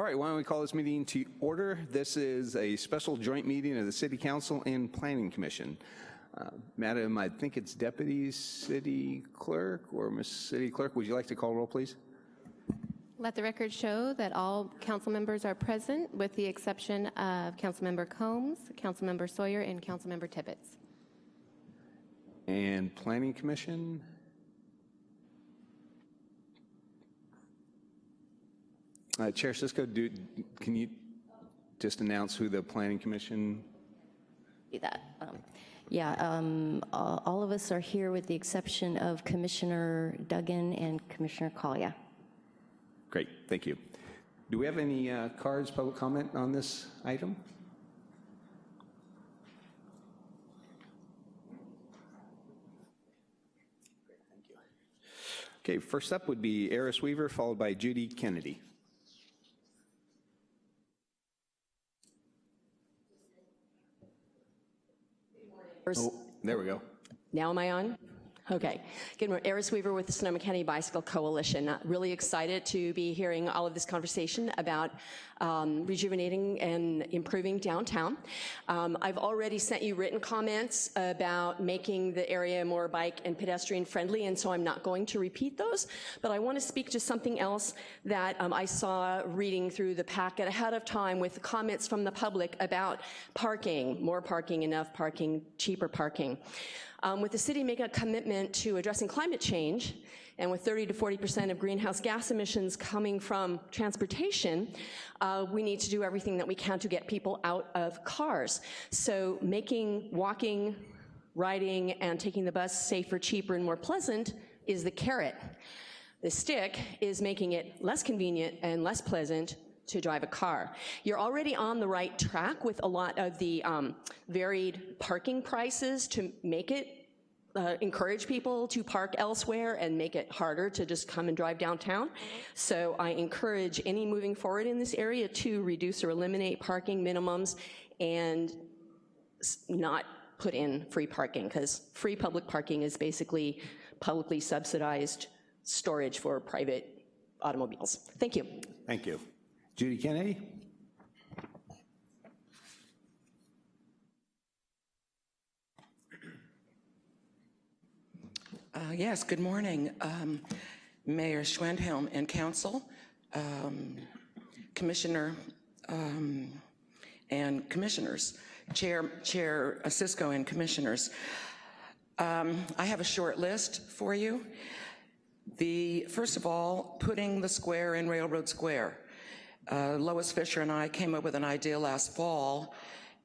All right, why don't we call this meeting to order? This is a special joint meeting of the City Council and Planning Commission. Uh, Madam, I think it's Deputy City Clerk or Miss City Clerk, would you like to call roll, please? Let the record show that all council members are present with the exception of Councilmember Combs, Councilmember Sawyer, and Councilmember Tibbetts. And Planning Commission? Uh, Chair Cisco, do, can you just announce who the Planning Commission? do that. Um, Yeah, um, all all of us are here with the exception of Commissioner Duggan and Commissioner Collier. Great, thank you. Do we have any uh, cards, public comment on this item? Okay, first up would be Eris Weaver, followed by Judy Kennedy. Oh, there we go. now am I on? Okay. Good morning. Eris Weaver with the Sonoma County Bicycle Coalition. Uh, Really excited to be hearing all of this conversation about um, rejuvenating and improving downtown. Um, I've already sent you written comments about making the area more bike and pedestrian friendly, and so I'm not going to repeat those. But I want to speak to something else that um, I saw reading through the packet ahead of time with comments from the public about parking, more parking, enough parking, cheaper parking. Um, with the city making a commitment to addressing climate change, and with 30 to 40% of greenhouse gas emissions coming from transportation, uh, we need to do everything that we can to get people out of cars. So making walking, riding, and taking the bus safer, cheaper, and more pleasant is the carrot. The stick is making it less convenient and less pleasant to drive a car. You're already on the right track with a lot of the um, varied parking prices to make it uh, encourage people to park elsewhere and make it harder to just come and drive downtown. So I encourage any moving forward in this area to reduce or eliminate parking minimums and not put in free parking, because free public parking is basically publicly subsidized storage for private automobiles. Thank you. Thank you. Judy Kennedy? Uh, Yes, good morning, um, Mayor Schwedhelm and council, um, Commissioner um, and commissioners, Chair, Chair Cisco and commissioners. Um, I have a short list for you. The, first of all, putting the square in Railroad Square. Uh, Lois Fisher and I came up with an idea last fall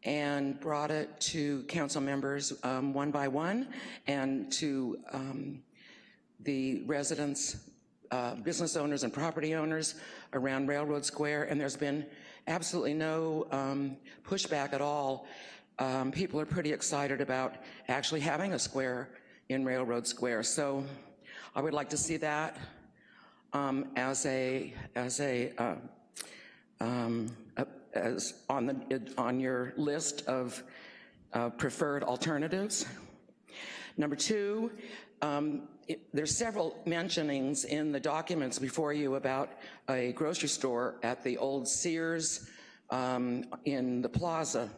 and brought it to council members um, one by one and to um, the residents, uh, business owners and property owners around Railroad Square, and there's been absolutely no um, pushback at all. Um, people are pretty excited about actually having a square in Railroad Square. So I would like to see that um, as a, as a, uh, um, uh, as on, the, on your list of uh, preferred alternatives. Number two, um, it- there's several mentionings in the documents before you about a grocery store at the old Sears um, in the plaza.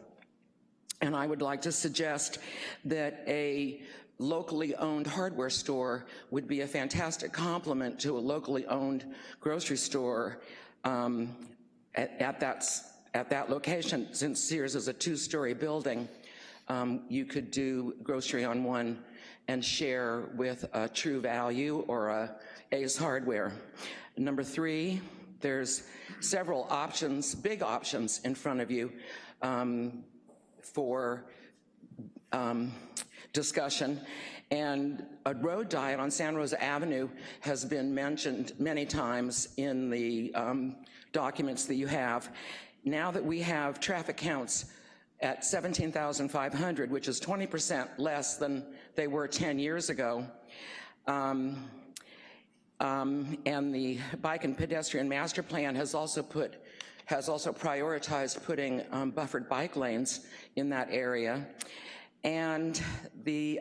And I would like to suggest that a locally owned hardware store would be a fantastic complement to a locally owned grocery store um, at, at, that, at that location. Since Sears is a two-story building, um, you could do grocery on one and share with a True Value or a Ace Hardware. Number three, there's several options, big options in front of you um, for um, discussion. And a road diet on Santa Rosa Avenue has been mentioned many times in the um, documents that you have. Now that we have traffic counts at 17,500, which is 20% less than they were 10 years ago, um, um, and the bike and pedestrian master plan has also put, has also prioritized putting um, buffered bike lanes in that area. And the,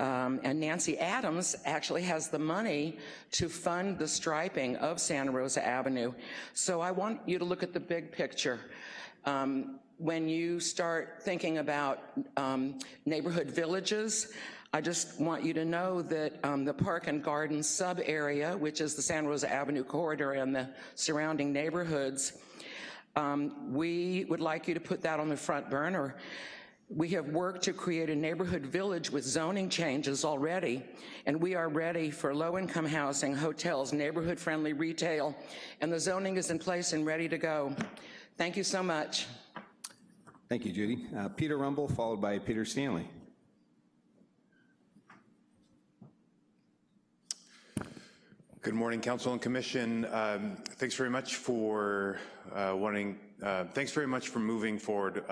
um, And Nancy Adams actually has the money to fund the striping of Santa Rosa Avenue. So I want you to look at the big picture. Um, When you start thinking about um, neighborhood villages, I just want you to know that um, the Park and Garden sub-area, which is the Santa Rosa Avenue corridor and the surrounding neighborhoods, um, we would like you to put that on the front burner. We have worked to create a neighborhood village with zoning changes already, and we are ready for low-income housing, hotels, neighborhood-friendly retail, and the zoning is in place and ready to go. Thank you so much. Thank you, Judy. Uh, Peter Rumble, followed by Peter Stanley. Good morning, Council and Commission. Um, Thanks very much for uh, wanting, uh, thanks very much for moving forward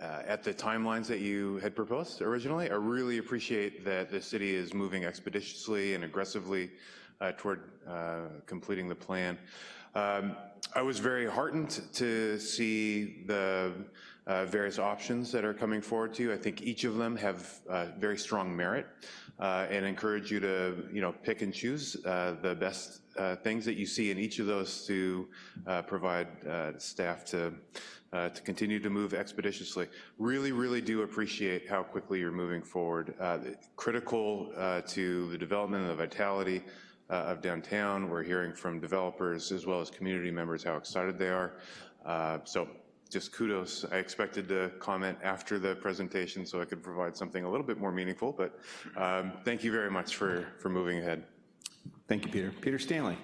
uh, at the timelines that you had proposed originally. I really appreciate that the city is moving expeditiously and aggressively uh, toward uh, completing the plan. Um, I was very heartened to see the uh, various options that are coming forward to you. I think each of them have uh, very strong merit uh, and encourage you to, you know, pick and choose uh, the best uh, things that you see in each of those to provide staff to to continue to move expeditiously. Really, really do appreciate how quickly you're moving forward. Critical to the development and the vitality uh, of downtown. We're hearing from developers as well as community members how excited they are. Uh, So just kudos. I expected to comment after the presentation so I could provide something a little bit more meaningful, but um, thank you very much for, for moving ahead. Thank you, Peter. Peter Stanley.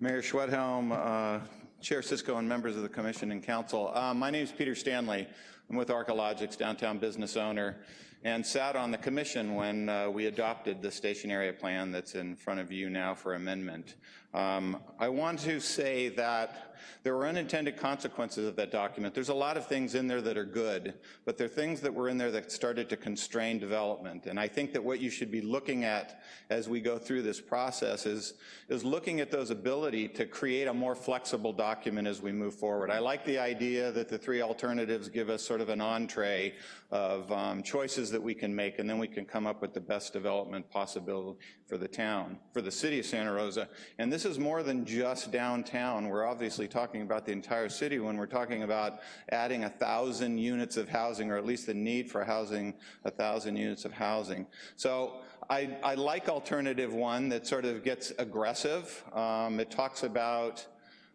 Mayor Schwedhelm, uh, Chair Cisco, and members of the commission and council. Uh, My name is Peter Stanley. I'm with Arcologics, downtown business owner, and sat on the commission when uh, we adopted the station area plan that's in front of you now for amendment. Um, I want to say that there were unintended consequences of that document. There's a lot of things in there that are good, but there are things that were in there that started to constrain development. And I think that what you should be looking at as we go through this process is, is looking at those ability to create a more flexible document as we move forward. I like the idea that the three alternatives give us sort of an entree of um, choices that we can make, and then we can come up with the best development possibility for the town, for the city of Santa Rosa. And this is more than just downtown. We're obviously talking about the entire city when we're talking about adding a thousand units of housing, or at least the need for housing, a thousand units of housing. So I, I like alternative one that sort of gets aggressive. Um, it talks about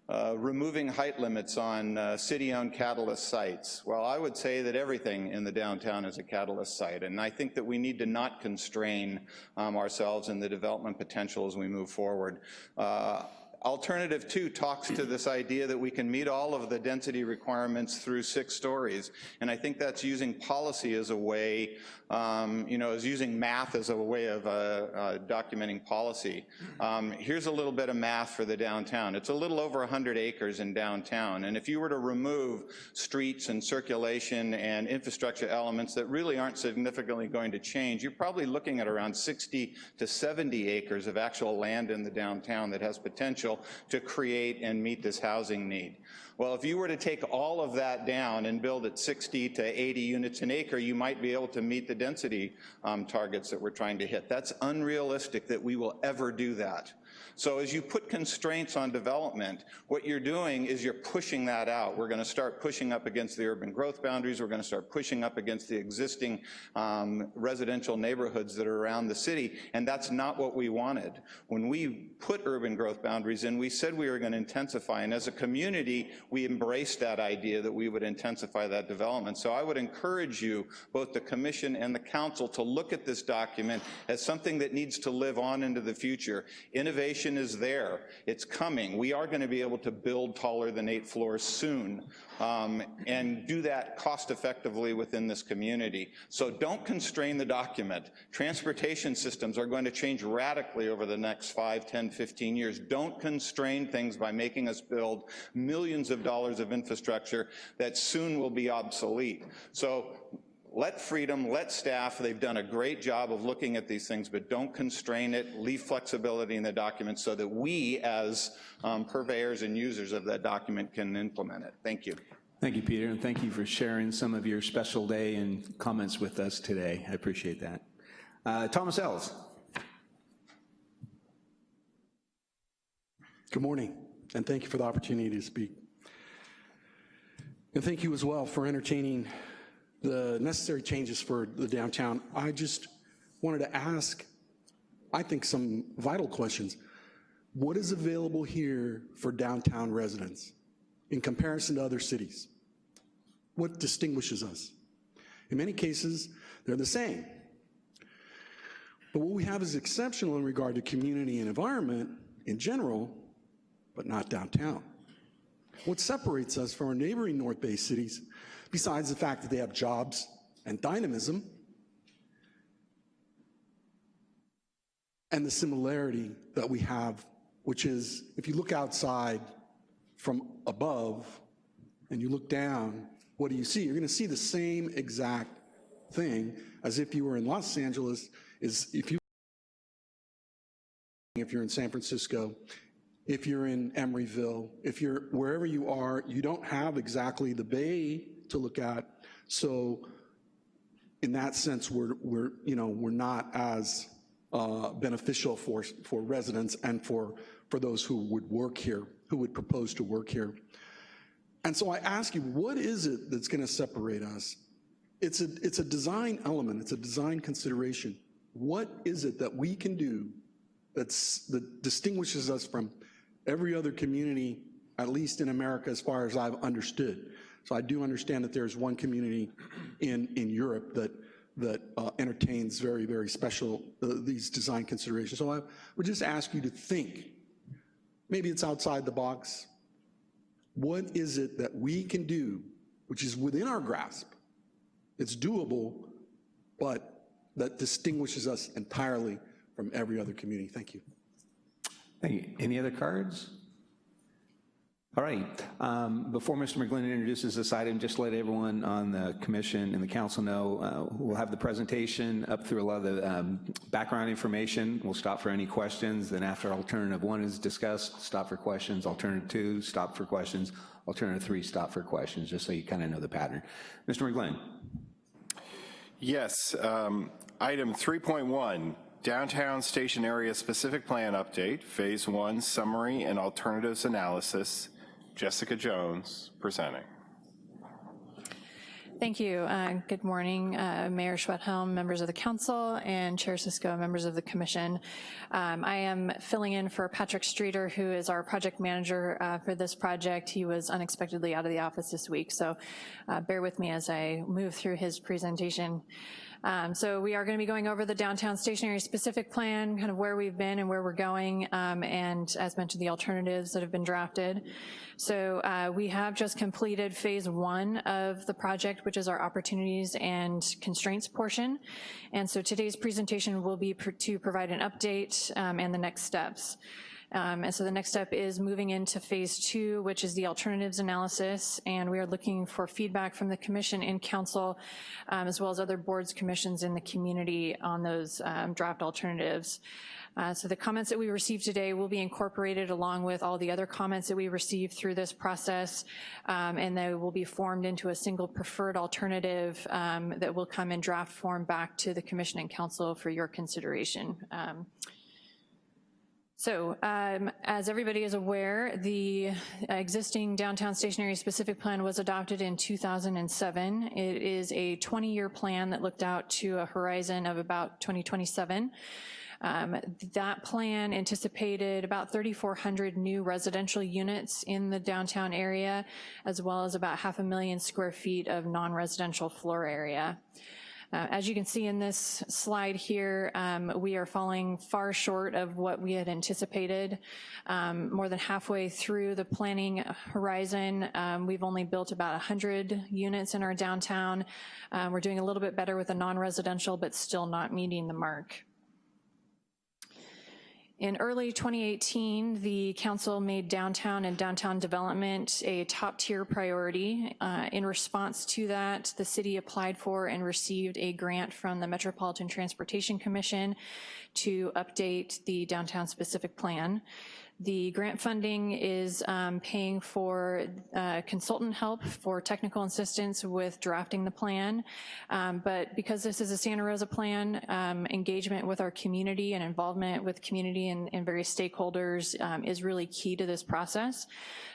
uh, removing height limits on uh, city-owned catalyst sites. Well, I would say that everything in the downtown is a catalyst site, and I think that we need to not constrain um, ourselves in the development potential as we move forward. Uh, Alternative two talks to this idea that we can meet all of the density requirements through six stories. And I think that's using policy as a way, um, you know, as using math as a way of uh, uh, documenting policy. Um, here's a little bit of math for the downtown. It's a little over 100 acres in downtown. And if you were to remove streets and circulation and infrastructure elements that really aren't significantly going to change, you're probably looking at around 60 to 70 acres of actual land in the downtown that has potential to create and meet this housing need. Well, if you were to take all of that down and build at 60 to 80 units an acre, you might be able to meet the density um, targets that we're trying to hit. That's unrealistic that we will ever do that. So as you put constraints on development, what you're doing is you're pushing that out. We're gonna start pushing up against the urban growth boundaries. We're gonna start pushing up against the existing um, residential neighborhoods that are around the city, and that's not what we wanted. When we put urban growth boundaries in, we said we were gonna intensify, and as a community, we embraced that idea that we would intensify that development. So I would encourage you, both the commission and the council, to look at this document as something that needs to live on into the future. Innovation is there. It's coming. We are going to be able to build taller than eight floors soon um, and do that cost effectively within this community. So don't constrain the document. Transportation systems are going to change radically over the next 5, 10, 15 years. Don't constrain things by making us build millions of dollars of infrastructure that soon will be obsolete. So let freedom, let staff, they've done a great job of looking at these things, but don't constrain it, leave flexibility in the document so that we as um, purveyors and users of that document can implement it. Thank you. Thank you, Peter, and thank you for sharing some of your special day and comments with us today. I appreciate that. Uh, Thomas Ells. Good morning, and thank you for the opportunity to speak. And thank you as well for entertaining the necessary changes for the downtown. I just wanted to ask, I think, some vital questions. What is available here for downtown residents in comparison to other cities? What distinguishes us? In many cases, they're the same. But what we have is exceptional in regard to community and environment in general, but not downtown. What separates us from our neighboring North Bay cities, besides the fact that they have jobs and dynamism, and the similarity that we have, which is if you look outside from above and you look down, what do you see? You're going to see the same exact thing as if you were in Los Angeles, is if you if you're in San Francisco, if you're in Emeryville, if you're wherever you are, you don't have exactly the bay to look at. So in that sense, we're, we're you know, we're not as uh, beneficial for, for residents and for, for those who would work here, who would propose to work here. And so I ask you, what is it that's gonna separate us? It's a, it's a design element, it's a design consideration. What is it that we can do that's, that distinguishes us from every other community, at least in America as far as I've understood? So I do understand that there's one community in, in Europe that, that uh, entertains very, very special, uh, these design considerations. So I would just ask you to think, maybe it's outside the box, what is it that we can do, which is within our grasp, it's doable, but that distinguishes us entirely from every other community? Thank you. Thank you. Any other cards? All right. Um, Before Mr. McGlynn introduces this item, just let everyone on the commission and the council know, uh, we'll have the presentation up through a lot of the um, background information. We'll stop for any questions. Then after alternative one is discussed, stop for questions. Alternative two, stop for questions. Alternative three, stop for questions, just so you kind of know the pattern. Mr. McGlynn. Yes, um, item 3.1, Downtown Station Area Specific Plan Update, Phase 1 Summary and Alternatives Analysis. Jessica Jones presenting. Thank you. Uh, good morning, uh, Mayor Schwedhelm, members of the council, and Chair Cisco, members of the commission. Um, I am filling in for Patrick Streeter, who is our project manager uh, for this project. He was unexpectedly out of the office this week, so uh, bear with me as I move through his presentation. Um, so we are gonna be going over the downtown station area specific plan, kind of where we've been and where we're going, um, and as mentioned, the alternatives that have been drafted. So uh, we have just completed phase one of the project, which is our opportunities and constraints portion. And so today's presentation will be pr to provide an update um, and the next steps. Um, and so the next step is moving into phase two, which is the alternatives analysis, and we are looking for feedback from the commission and council, um, as well as other boards, commissions in the community on those um, draft alternatives. Uh, so the comments that we received today will be incorporated along with all the other comments that we received through this process, um, and they will be formed into a single preferred alternative um, that will come in draft form back to the commission and council for your consideration. Um, so um, as everybody is aware, the existing downtown station area specific plan was adopted in 2007. It is a 20-year plan that looked out to a horizon of about 2027. Um, that plan anticipated about 3,400 new residential units in the downtown area, as well as about half a million square feet of non-residential floor area. Uh, as you can see in this slide here, um, we are falling far short of what we had anticipated. Um, more than halfway through the planning horizon, um, we've only built about 100 units in our downtown. Um, we're doing a little bit better with the non-residential, but still not meeting the mark. In early 2018, the council made downtown and downtown development a top tier priority. Uh, in response to that, the city applied for and received a grant from the Metropolitan Transportation Commission to update the downtown specific plan. The grant funding is um, paying for uh, consultant help for technical assistance with drafting the plan. Um, But because this is a Santa Rosa plan, um, engagement with our community and involvement with community and and various stakeholders um, is really key to this process.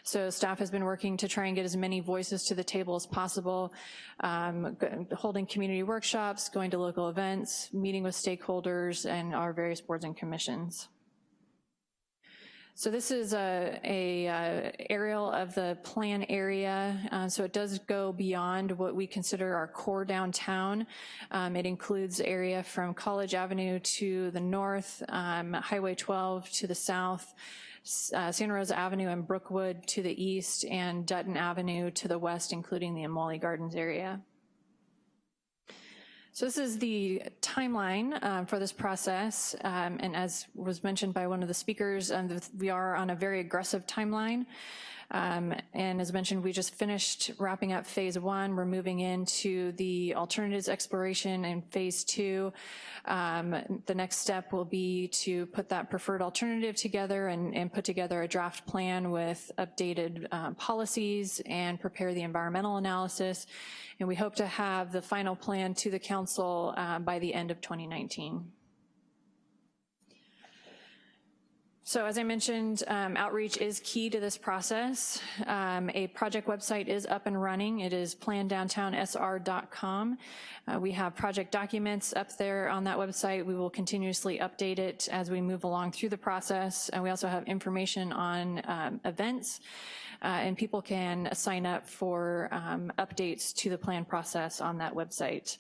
So staff has been working to try and get as many voices to the table as possible, um, holding community workshops, going to local events, meeting with stakeholders and our various boards and commissions. So this is a, a uh, aerial of the plan area. Uh, so it does go beyond what we consider our core downtown. Um, it includes area from College Avenue to the north, um, Highway 12 to the south, uh, Santa Rosa Avenue and Brookwood to the east, and Dutton Avenue to the west, including the Amwali Gardens area. So this is the timeline um, for this process, um, and as was mentioned by one of the speakers, um, we are on a very aggressive timeline. Um, And as mentioned, we just finished wrapping up phase one. We're moving into the alternatives exploration in phase two. Um, The next step will be to put that preferred alternative together and, and put together a draft plan with updated um, policies and prepare the environmental analysis. And we hope to have the final plan to the council uh, by the end of 2019. So as I mentioned, um, outreach is key to this process. Um, A project website is up and running. It is plandowntownsr.com. Uh, We have project documents up there on that website. We will continuously update it as we move along through the process. And we also have information on um, events, uh, and people can sign up for um, updates to the plan process on that website.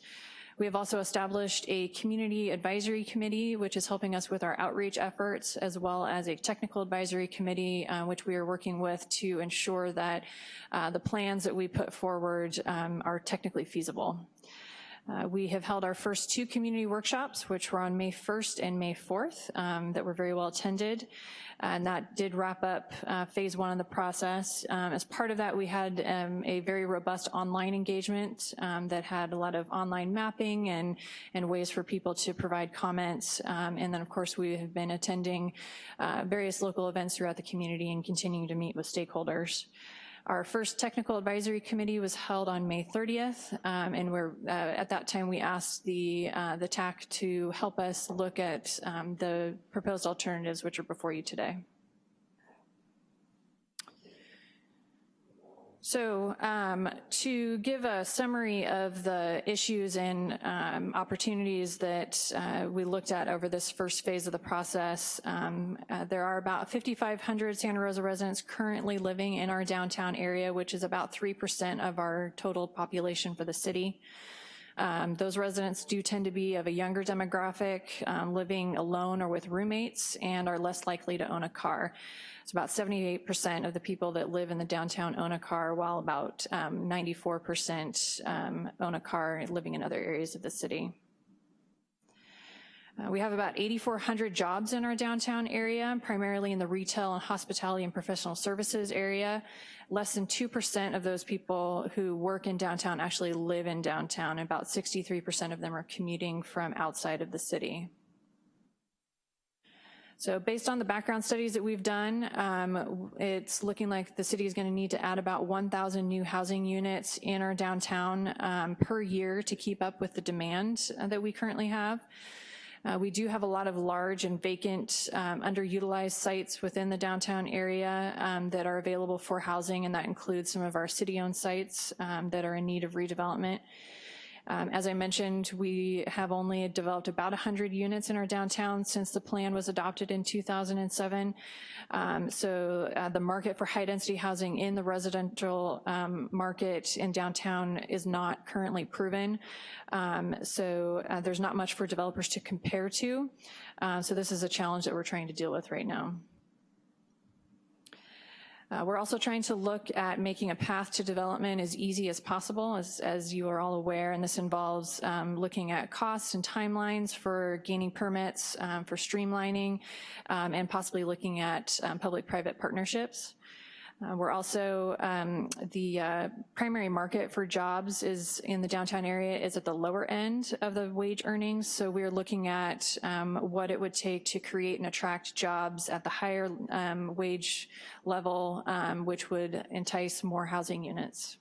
We have also established a community advisory committee, which is helping us with our outreach efforts, as well as a technical advisory committee, uh, which we are working with to ensure that uh, the plans that we put forward um, are technically feasible. Uh, We have held our first two community workshops, which were on May 1st and May 4th, um, that were very well attended. And that did wrap up uh, phase one of the process. Um, As part of that, we had um, a very robust online engagement um, that had a lot of online mapping and, and ways for people to provide comments. Um, And then, of course, we have been attending uh, various local events throughout the community and continuing to meet with stakeholders. Our first technical advisory committee was held on May 30th, um, and we're, uh, at that time, we asked the, uh, the TAC to help us look at um, the proposed alternatives which are before you today. So um, to give a summary of the issues and um, opportunities that uh, we looked at over this first phase of the process, um, uh, there are about 5,500 Santa Rosa residents currently living in our downtown area, which is about 3% of our total population for the city. Um, Those residents do tend to be of a younger demographic, um, living alone or with roommates, and are less likely to own a car. It's about 78% of the people that live in the downtown own a car, while about um, 94% um, own a car living in other areas of the city. Uh, We have about 8,400 jobs in our downtown area, primarily in the retail and hospitality and professional services area. Less than 2% of those people who work in downtown actually live in downtown. And about 63% of them are commuting from outside of the city. So based on the background studies that we've done, um, it's looking like the city is going to need to add about 1,000 new housing units in our downtown um, per year to keep up with the demand that we currently have. Uh, We do have a lot of large and vacant, um, underutilized sites within the downtown area um, that are available for housing, and that includes some of our city-owned sites um, that are in need of redevelopment. Um, As I mentioned, we have only developed about 100 units in our downtown since the plan was adopted in 2007. Um, So uh, the market for high-density housing in the residential um, market in downtown is not currently proven. Um, So uh, there's not much for developers to compare to. Uh, So this is a challenge that we're trying to deal with right now. Uh, We're also trying to look at making a path to development as easy as possible, as, as you are all aware, and this involves um, looking at costs and timelines for gaining permits, um, for streamlining, um, and possibly looking at um, public-private partnerships. Uh, We're also, um, the uh, primary market for jobs is in the downtown area is at the lower end of the wage earnings. So we're looking at um, what it would take to create and attract jobs at the higher um, wage level, um, which would entice more housing units.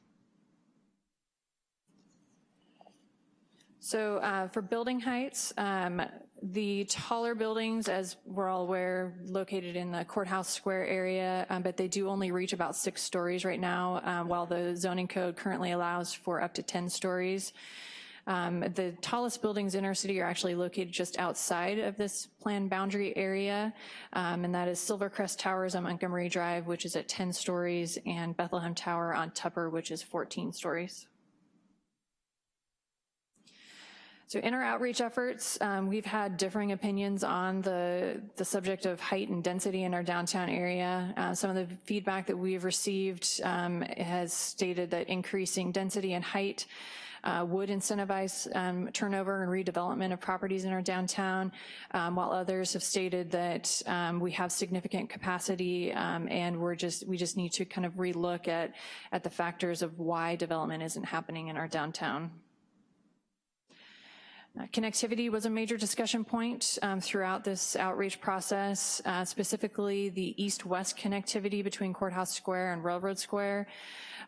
So uh, for building heights, um, the taller buildings, as we're all aware, located in the courthouse square area, um, but they do only reach about six stories right now, um, while the zoning code currently allows for up to 10 stories. Um, The tallest buildings in our city are actually located just outside of this planned boundary area, um, and that is Silvercrest Towers on Montgomery Drive, which is at 10 stories, and Bethlehem Tower on Tupper, which is 14 stories. So in our outreach efforts, um, we've had differing opinions on the, the subject of height and density in our downtown area. Uh, some of the feedback that we've received um, has stated that increasing density and height uh, would incentivize um, turnover and redevelopment of properties in our downtown, um, while others have stated that um, we have significant capacity um, and we're just, we just need to kind of relook at, at the factors of why development isn't happening in our downtown. Uh, Connectivity was a major discussion point um, throughout this outreach process, uh, specifically the east-west connectivity between Courthouse Square and Railroad Square.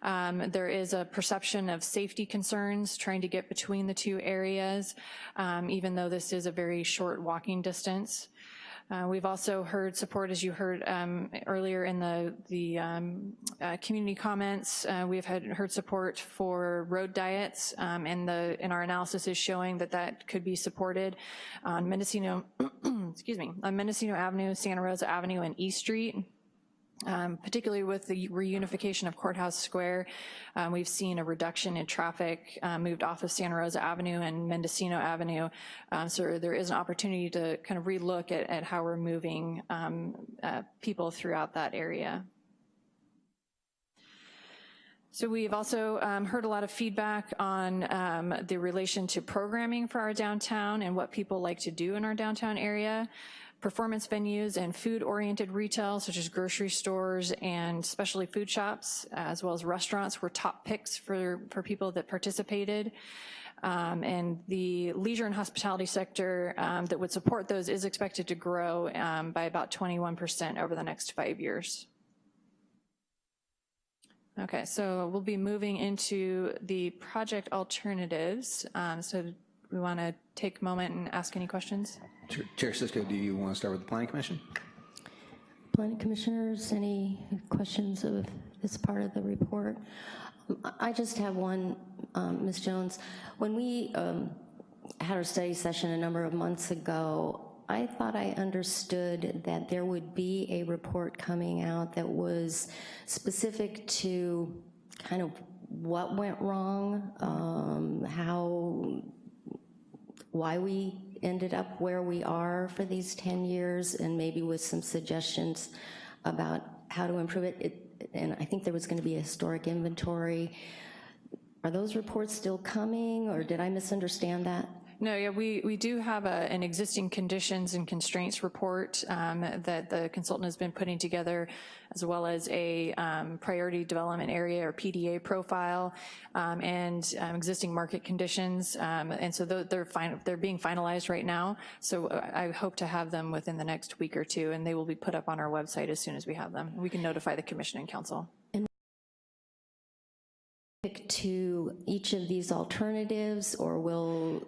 Um, There is a perception of safety concerns trying to get between the two areas, um, even though this is a very short walking distance. Uh, We've also heard support, as you heard um, earlier in the, the um, uh, community comments, uh, we've had, heard support for road diets, um, and the, and our analysis is showing that that could be supported on Mendocino, excuse me, on Mendocino Avenue, Santa Rosa Avenue, and East Street. Um, particularly with the reunification of Courthouse Square, um, we've seen a reduction in traffic uh, moved off of Santa Rosa Avenue and Mendocino Avenue. Uh, so there is an opportunity to kind of relook at, at how we're moving um, uh, people throughout that area. So we've also um, heard a lot of feedback on um, the relation to programming for our downtown and what people like to do in our downtown area. Performance venues and food-oriented retail, such as grocery stores and specialty food shops, as well as restaurants, were top picks for, for people that participated. Um, and the leisure and hospitality sector um, that would support those is expected to grow um, by about 21% over the next five years. Okay, so we'll be moving into the project alternatives. Um, So we want to take a moment and ask any questions? Chair- Chair Cisco, do you want to start with the Planning Commission? Planning Commissioners, any questions of this part of the report? Um, I just have one, um, Ms. Jones. When we um, had our study session a number of months ago, I thought I understood that there would be a report coming out that was specific to kind of what went wrong, um, how, why we ended up where we are for these 10 years, and maybe with some suggestions about how to improve it. It- And I think there was gonna be a historic inventory. Are those reports still coming, or did I misunderstand that? No, yeah, we, we do have a, an existing conditions and constraints report um, that the consultant has been putting together, as well as a um, priority development area or PDA profile, um, and um, existing market conditions. Um, And so they're they're being finalized right now. So uh, I hope to have them within the next week or two, and they will be put up on our website as soon as we have them. We can notify the commission and council. To each of these alternatives, or will,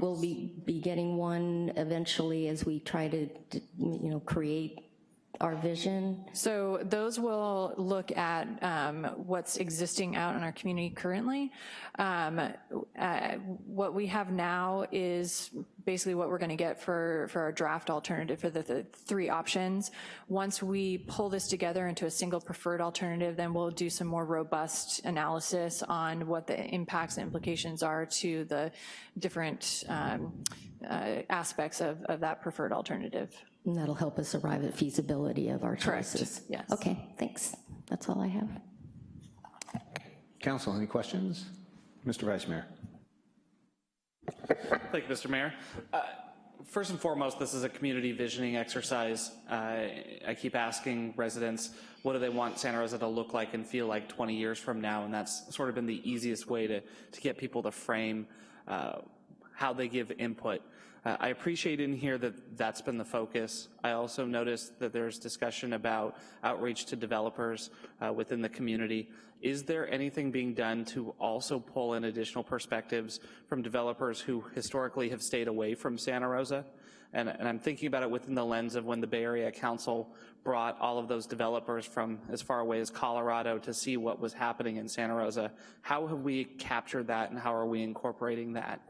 will we be getting one eventually as we try to, you know, create our vision? So those will look at um, what's existing out in our community currently. Um, uh, What we have now is basically what we're going to get for, for our draft alternative for the, the three options. Once we pull this together into a single preferred alternative, then we'll do some more robust analysis on what the impacts and implications are to the different um, uh, aspects of, of that preferred alternative. And that'll help us arrive at feasibility of our Correct, choices. yes. Okay, thanks. That's all I have. Council, any questions? Mr. Vice Mayor? Thank you, Mr. Mayor. Uh, first and foremost, this is a community visioning exercise. Uh, I keep asking residents, what do they want Santa Rosa to look like and feel like 20 years from now? And that's sort of been the easiest way to, to get people to frame uh, how they give input. Uh, I appreciate in here that that's been the focus. I also noticed that there's discussion about outreach to developers uh, within the community. Is there anything being done to also pull in additional perspectives from developers who historically have stayed away from Santa Rosa? And, and, I'm thinking about it within the lens of when the Bay Area Council brought all of those developers from as far away as Colorado to see what was happening in Santa Rosa. How have we captured that and how are we incorporating that?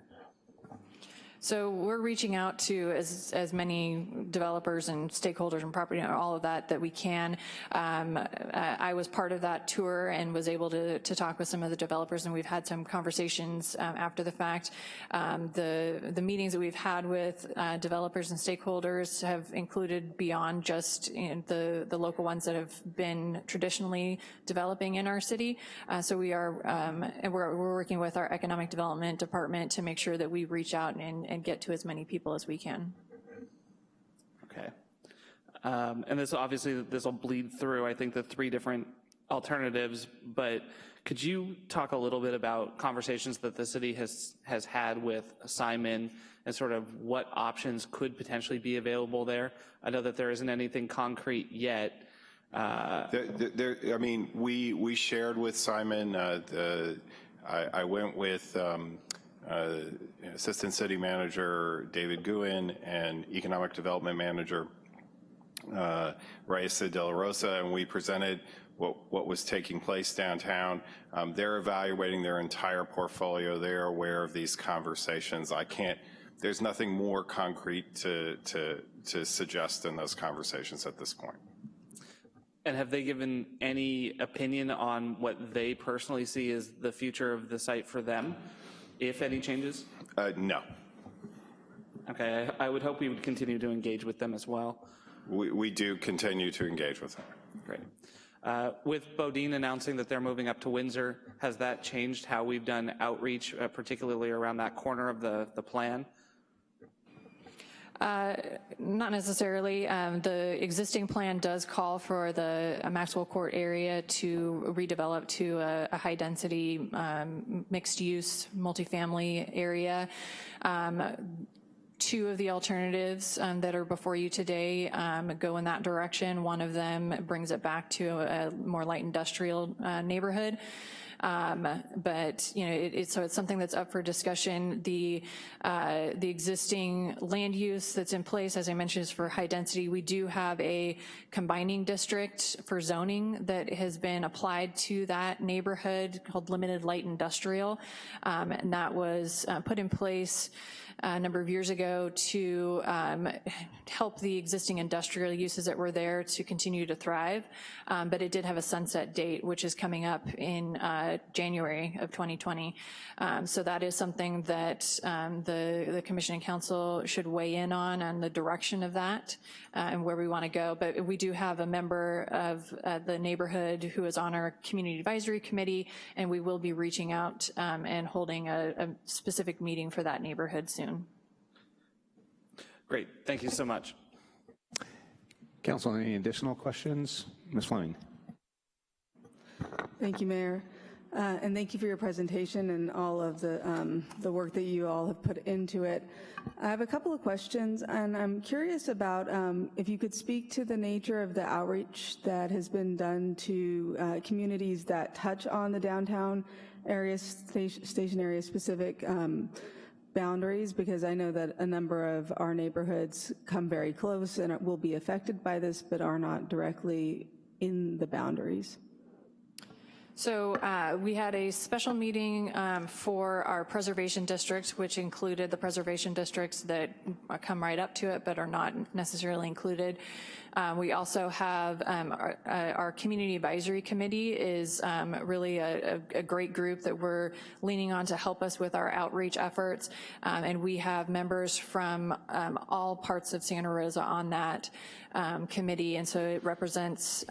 So we're reaching out to as, as many developers and stakeholders and property and all of that that we can. Um, I was part of that tour and was able to, to talk with some of the developers and we've had some conversations um, after the fact. Um, the, the meetings that we've had with uh, developers and stakeholders have included beyond just you know, the, the local ones that have been traditionally developing in our city. Uh, so we are, um, and we're, we're working with our economic development department to make sure that we reach out and and get to as many people as we can. Okay. Um, and this obviously, this will bleed through, I think, the three different alternatives, but could you talk a little bit about conversations that the city has, has had with Simon and sort of what options could potentially be available there? I know that there isn't anything concrete yet. Uh, there, there, I mean, we, we shared with Simon, uh, the, I, I, went with um, uh, Assistant City Manager David Guhin and Economic Development Manager uh, Raissa De La Rosa, and we presented what, what was taking place downtown. Um, they're evaluating their entire portfolio. They're aware of these conversations. I can't, there's nothing more concrete to, to, to suggest in those conversations at this point. And have they given any opinion on what they personally see as the future of the site for them? If any changes? Uh, no. Okay, I, I, would hope we would continue to engage with them as well. We, we do continue to engage with them. Great. Uh, with BoDean announcing that they're moving up to Windsor, has that changed how we've done outreach, uh, particularly around that corner of the, the plan? Uh, not necessarily. Um, the existing plan does call for the Maxwell Court area to redevelop to a, a high-density um, mixed-use multifamily area. Um, two of the alternatives um, that are before you today um, go in that direction. One of them brings it back to a, a more light industrial uh, neighborhood. Um, but you know, it, it, so it's something that's up for discussion. The uh, the existing land use that's in place, as I mentioned, is for high density. We do have a combining district for zoning that has been applied to that neighborhood called limited light industrial, um, and that was uh, put in place a number of years ago to um, help the existing industrial uses that were there to continue to thrive. Um, but it did have a sunset date, which is coming up in uh, January of 2020. Um, so that is something that um, the, the Commission and Council should weigh in on, on the direction of that uh, and where we wanna go. But we do have a member of uh, the neighborhood who is on our Community Advisory Committee, and we will be reaching out um, and holding a, a specific meeting for that neighborhood soon. Great, thank you so much. Council, any additional questions? Ms. Fleming. Thank you, Mayor. Uh, and thank you for your presentation and all of the, um, the work that you all have put into it. I have a couple of questions, and I'm curious about um, if you could speak to the nature of the outreach that has been done to uh, communities that touch on the downtown area, station, station area specific um, boundaries because I know that a number of our neighborhoods come very close and will be affected by this but are not directly in the boundaries. So uh, we had a special meeting um, for our preservation districts, which included the preservation districts that come right up to it but are not necessarily included. Um, we also have um, our, uh, our, community advisory committee is um, really a, a, great group that we're leaning on to help us with our outreach efforts. Um, and we have members from um, all parts of Santa Rosa on that um, committee. And so it represents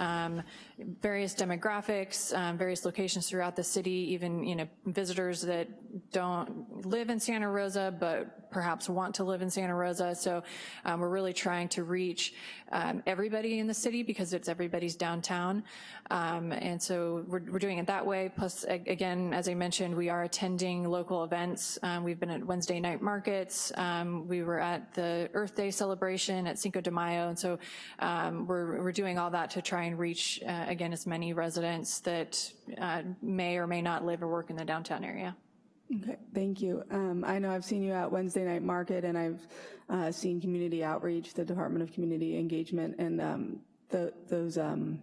various demographics, various locations throughout the city, even you know visitors that don't live in Santa Rosa but perhaps want to live in Santa Rosa. So um, we're really trying to reach um, everybody in the city because it's everybody's downtown. Um, and so we're, we're doing it that way. Plus, again, as I mentioned, we are attending local events. Um, we've been at Wednesday night markets. Um, we were at the Earth Day celebration at Cinco de Mayo. And so um, we're, we're doing all that to try and reach, uh, again, as many residents that uh, may or may not live or work in the downtown area. Okay, thank you. Um, I know I've seen you at Wednesday Night Market, and I've uh, seen Community Outreach, the Department of Community Engagement, and um, the, those um,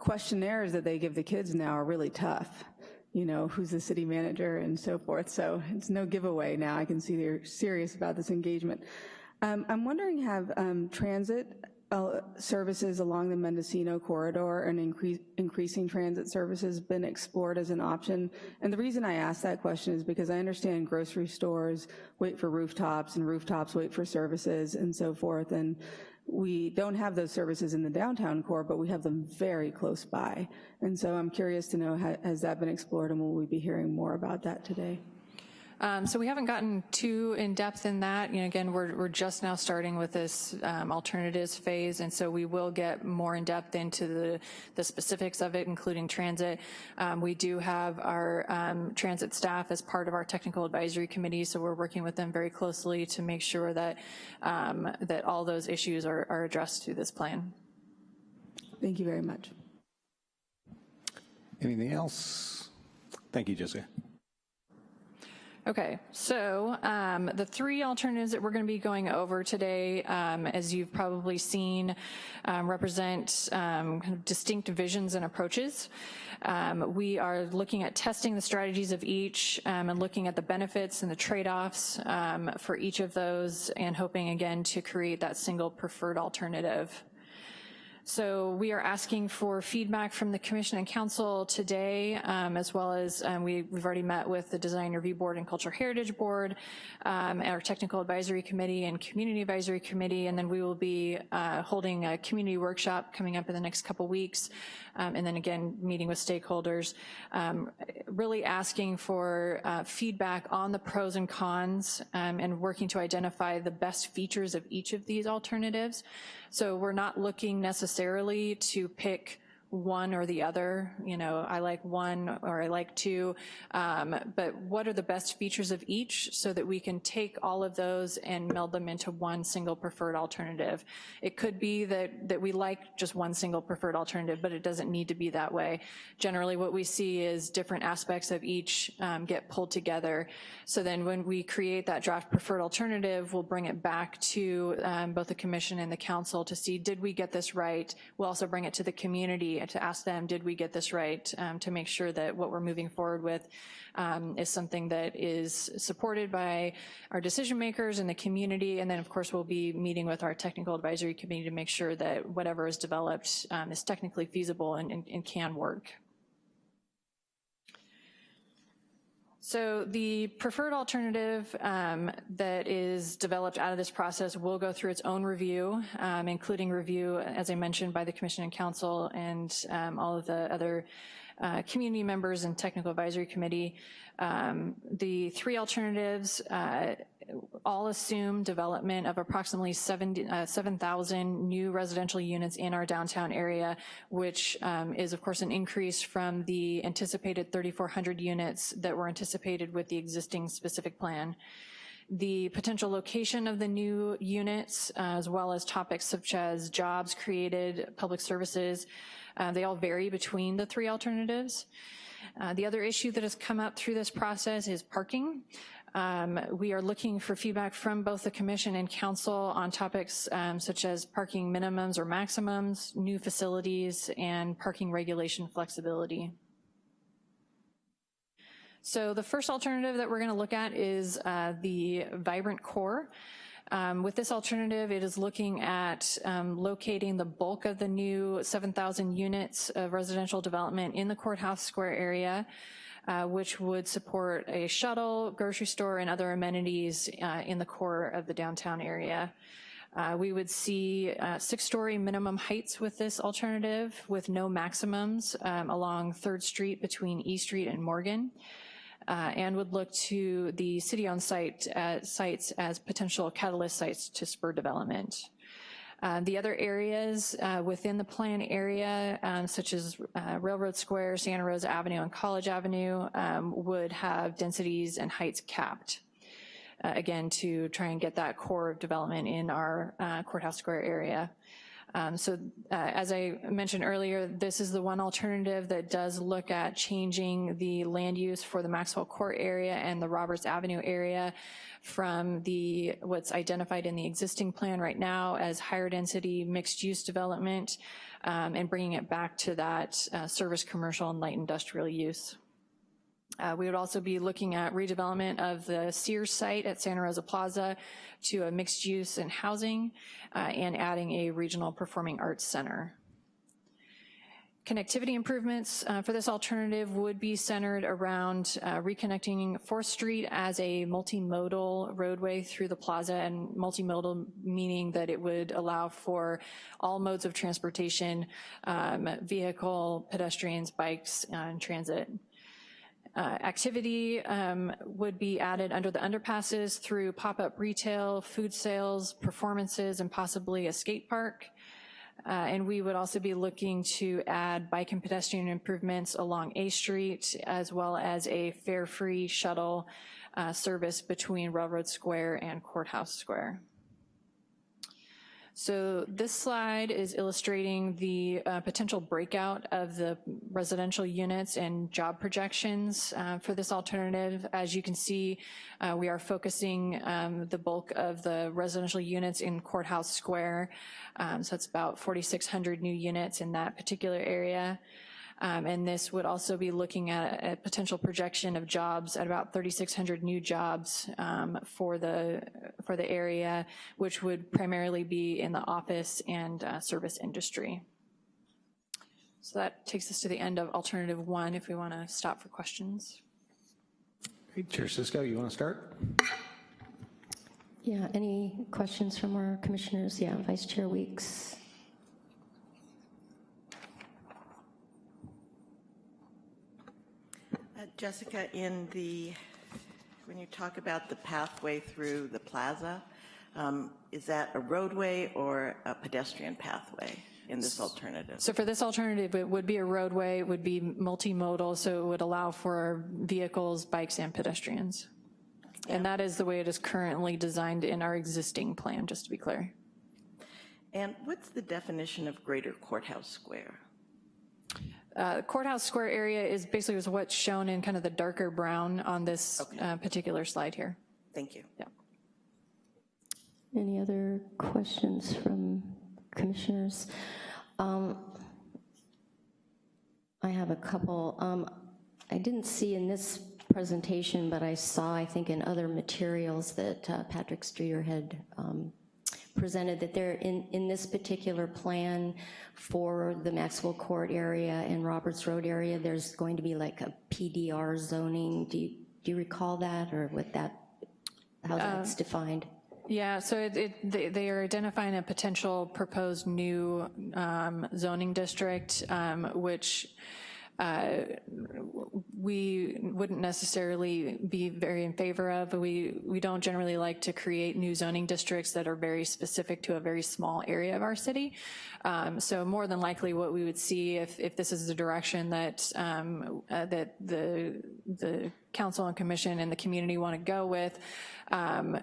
questionnaires that they give the kids now are really tough. You know, who's the city manager and so forth. So it's no giveaway now. I can see they're serious about this engagement. Um, I'm wondering, have um, transit uh, services along the Mendocino corridor and increase, increasing transit services been explored as an option? And the reason I ask that question is because I understand grocery stores wait for rooftops and rooftops wait for services and so forth. And we don't have those services in the downtown core, but we have them very close by. And so I'm curious to know, has that been explored and will we be hearing more about that today? Um, so we haven't gotten too in depth in that. You know, again, we're, we're just now starting with this um, alternatives phase, and so we will get more in depth into the, the specifics of it, including transit. Um, we do have our um, transit staff as part of our technical advisory committee, so we're working with them very closely to make sure that, um, that all those issues are, are addressed through this plan. Thank you very much. Anything else? Thank you, Jessica. Okay, so um, the three alternatives that we're going to be going over today, um, as you've probably seen, um, represent um, kind of distinct visions and approaches. Um, we are looking at testing the strategies of each um, and looking at the benefits and the trade-offs for each of those and hoping again to create that single preferred alternative. So we are asking for feedback from the Commission and Council today, um, as well as um, we, have already met with the Design Review Board and Cultural Heritage Board, um, our Technical Advisory Committee and Community Advisory Committee, and then we will be uh, holding a community workshop coming up in the next couple weeks, um, and then again, meeting with stakeholders, um, really asking for uh, feedback on the pros and cons um, and working to identify the best features of each of these alternatives. So we're not looking necessarily to pick one or the other, you know, I like one or I like two, um, but what are the best features of each so that we can take all of those and meld them into one single preferred alternative. It could be that, that we like just one single preferred alternative, but it doesn't need to be that way. Generally what we see is different aspects of each um, get pulled together. So then when we create that draft preferred alternative, we'll bring it back to um, both the commission and the council to see, did we get this right? We'll also bring it to the community to ask them, did we get this right, um, to make sure that what we're moving forward with um, is something that is supported by our decision makers and the community. And then of course we'll be meeting with our technical advisory committee to make sure that whatever is developed um, is technically feasible and, and, and can work. So the preferred alternative um, that is developed out of this process will go through its own review, um, including review, as I mentioned, by the Commission and Council and um, all of the other uh, community members and technical advisory committee. Um, the three alternatives uh, all assume development of approximately 7,000 uh, 7, new residential units in our downtown area, which um, is of course an increase from the anticipated 3,400 units that were anticipated with the existing specific plan. The potential location of the new units, uh, as well as topics such as jobs created, public services, uh, they all vary between the three alternatives. Uh, the other issue that has come up through this process is parking. Um, we are looking for feedback from both the commission and council on topics um, such as parking minimums or maximums, new facilities, and parking regulation flexibility. So the first alternative that we're gonna look at is uh, the vibrant core. Um, with this alternative, it is looking at um, locating the bulk of the new 7,000 units of residential development in the Courthouse Square area uh, which would support a shuttle, grocery store, and other amenities uh, in the core of the downtown area. Uh, we would see uh, six-story minimum heights with this alternative with no maximums um, along 3rd Street between E Street and Morgan. uh, and would look to the city-owned site, uh, sites as potential catalyst sites to spur development. Uh, The other areas uh, within the plan area, um, such as uh, Railroad Square, Santa Rosa Avenue, and College Avenue, um, would have densities and heights capped. Uh, Again, to try and get that core of development in our uh, Courthouse Square area. Um, So uh, as I mentioned earlier, this is the one alternative that does look at changing the land use for the Maxwell Court area and the Roberts Avenue area from the, what's identified in the existing plan right now as higher density mixed-use development um, and bringing it back to that uh, service commercial and light industrial use. Uh, We would also be looking at redevelopment of the Sears site at Santa Rosa Plaza to a mixed use and housing, uh, and adding a regional performing arts center. Connectivity improvements uh, for this alternative would be centered around uh, reconnecting 4th Street as a multimodal roadway through the plaza, and multimodal meaning that it would allow for all modes of transportation, um, vehicle, pedestrians, bikes, uh, and transit. Uh, Activity um, would be added under the underpasses through pop-up retail, food sales, performances, and possibly a skate park. Uh, And we would also be looking to add bike and pedestrian improvements along A Street, as well as a fare-free shuttle uh, service between Railroad Square and Courthouse Square. So this slide is illustrating the uh, potential breakout of the residential units and job projections uh, for this alternative. As you can see, uh, we are focusing um, the bulk of the residential units in Courthouse Square. Um, So it's about 4,600 new units in that particular area. Um, And this would also be looking at a potential projection of jobs at about 3,600 new jobs um, for the, for the area, which would primarily be in the office and uh, service industry. So that takes us to the end of alternative one, if we want to stop for questions. Great. Chair Cisco, you want to start? Yeah, any questions from our commissioners? Yeah, Vice Chair Weeks. Jessica, in the, when you talk about the pathway through the plaza, um, is that a roadway or a pedestrian pathway in this alternative? So for this alternative, it would be a roadway, it would be multimodal, so it would allow for vehicles, bikes, and pedestrians. And that is the way it is currently designed in our existing plan, just to be clear. And what's the definition of Greater Courthouse Square? Uh, Courthouse Square area is basically was what's shown in kind of the darker brown on this uh, particular slide here. Thank you. Yeah. Any other questions from commissioners? Um, I have a couple. Um, I didn't see in this presentation, but I saw, I think, in other materials that uh, Patrick Streeter had um, presented that there, in, in this particular plan for the Maxwell Court area and Roberts Road area, there's going to be like a PDR zoning. Do you, do you recall that or what that, how that's defined? Yeah, so it, it, they, they are identifying a potential proposed new um, zoning district, um, which uh, we wouldn't necessarily be very in favor of. We, we don't generally like to create new zoning districts that are very specific to a very small area of our city. Um, so more than likely what we would see if, if this is the direction that, um, uh, that the, the council and commission and the community want to go with, um,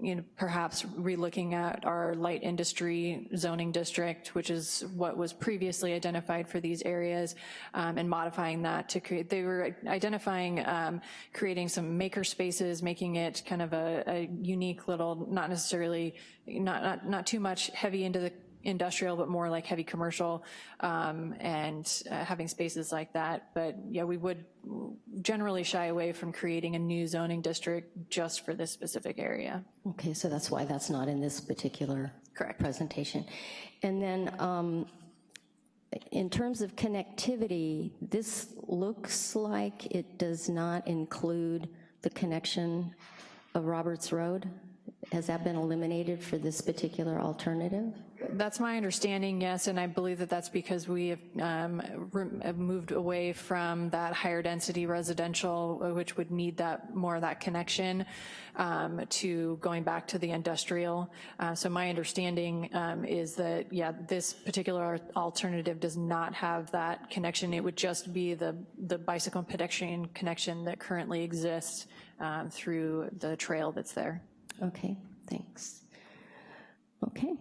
you know, perhaps relooking at our light industry zoning district, which is what was previously identified for these areas, um, and modifying that to create, they were identifying um, creating some maker spaces, making it kind of a, a unique little, not necessarily, not, not, not too much heavy into the industrial, but more like heavy commercial, um, and uh, having spaces like that. But yeah, we would generally shy away from creating a new zoning district just for this specific area. Okay, so that's why that's not in this particular Correct. presentation. And then um, in terms of connectivity, this looks like it does not include the connection of Roberts Road. Has that been eliminated for this particular alternative? That's my understanding, yes, and I believe that that's because we have, um, moved away from that higher density residential, uh, which would need that, more of that connection, um, to going back to the industrial. Uh, So my understanding um, is that, yeah, this particular alternative does not have that connection. It would just be the, the bicycle and pedestrian connection that currently exists um, through the trail that's there. Okay, thanks. Okay,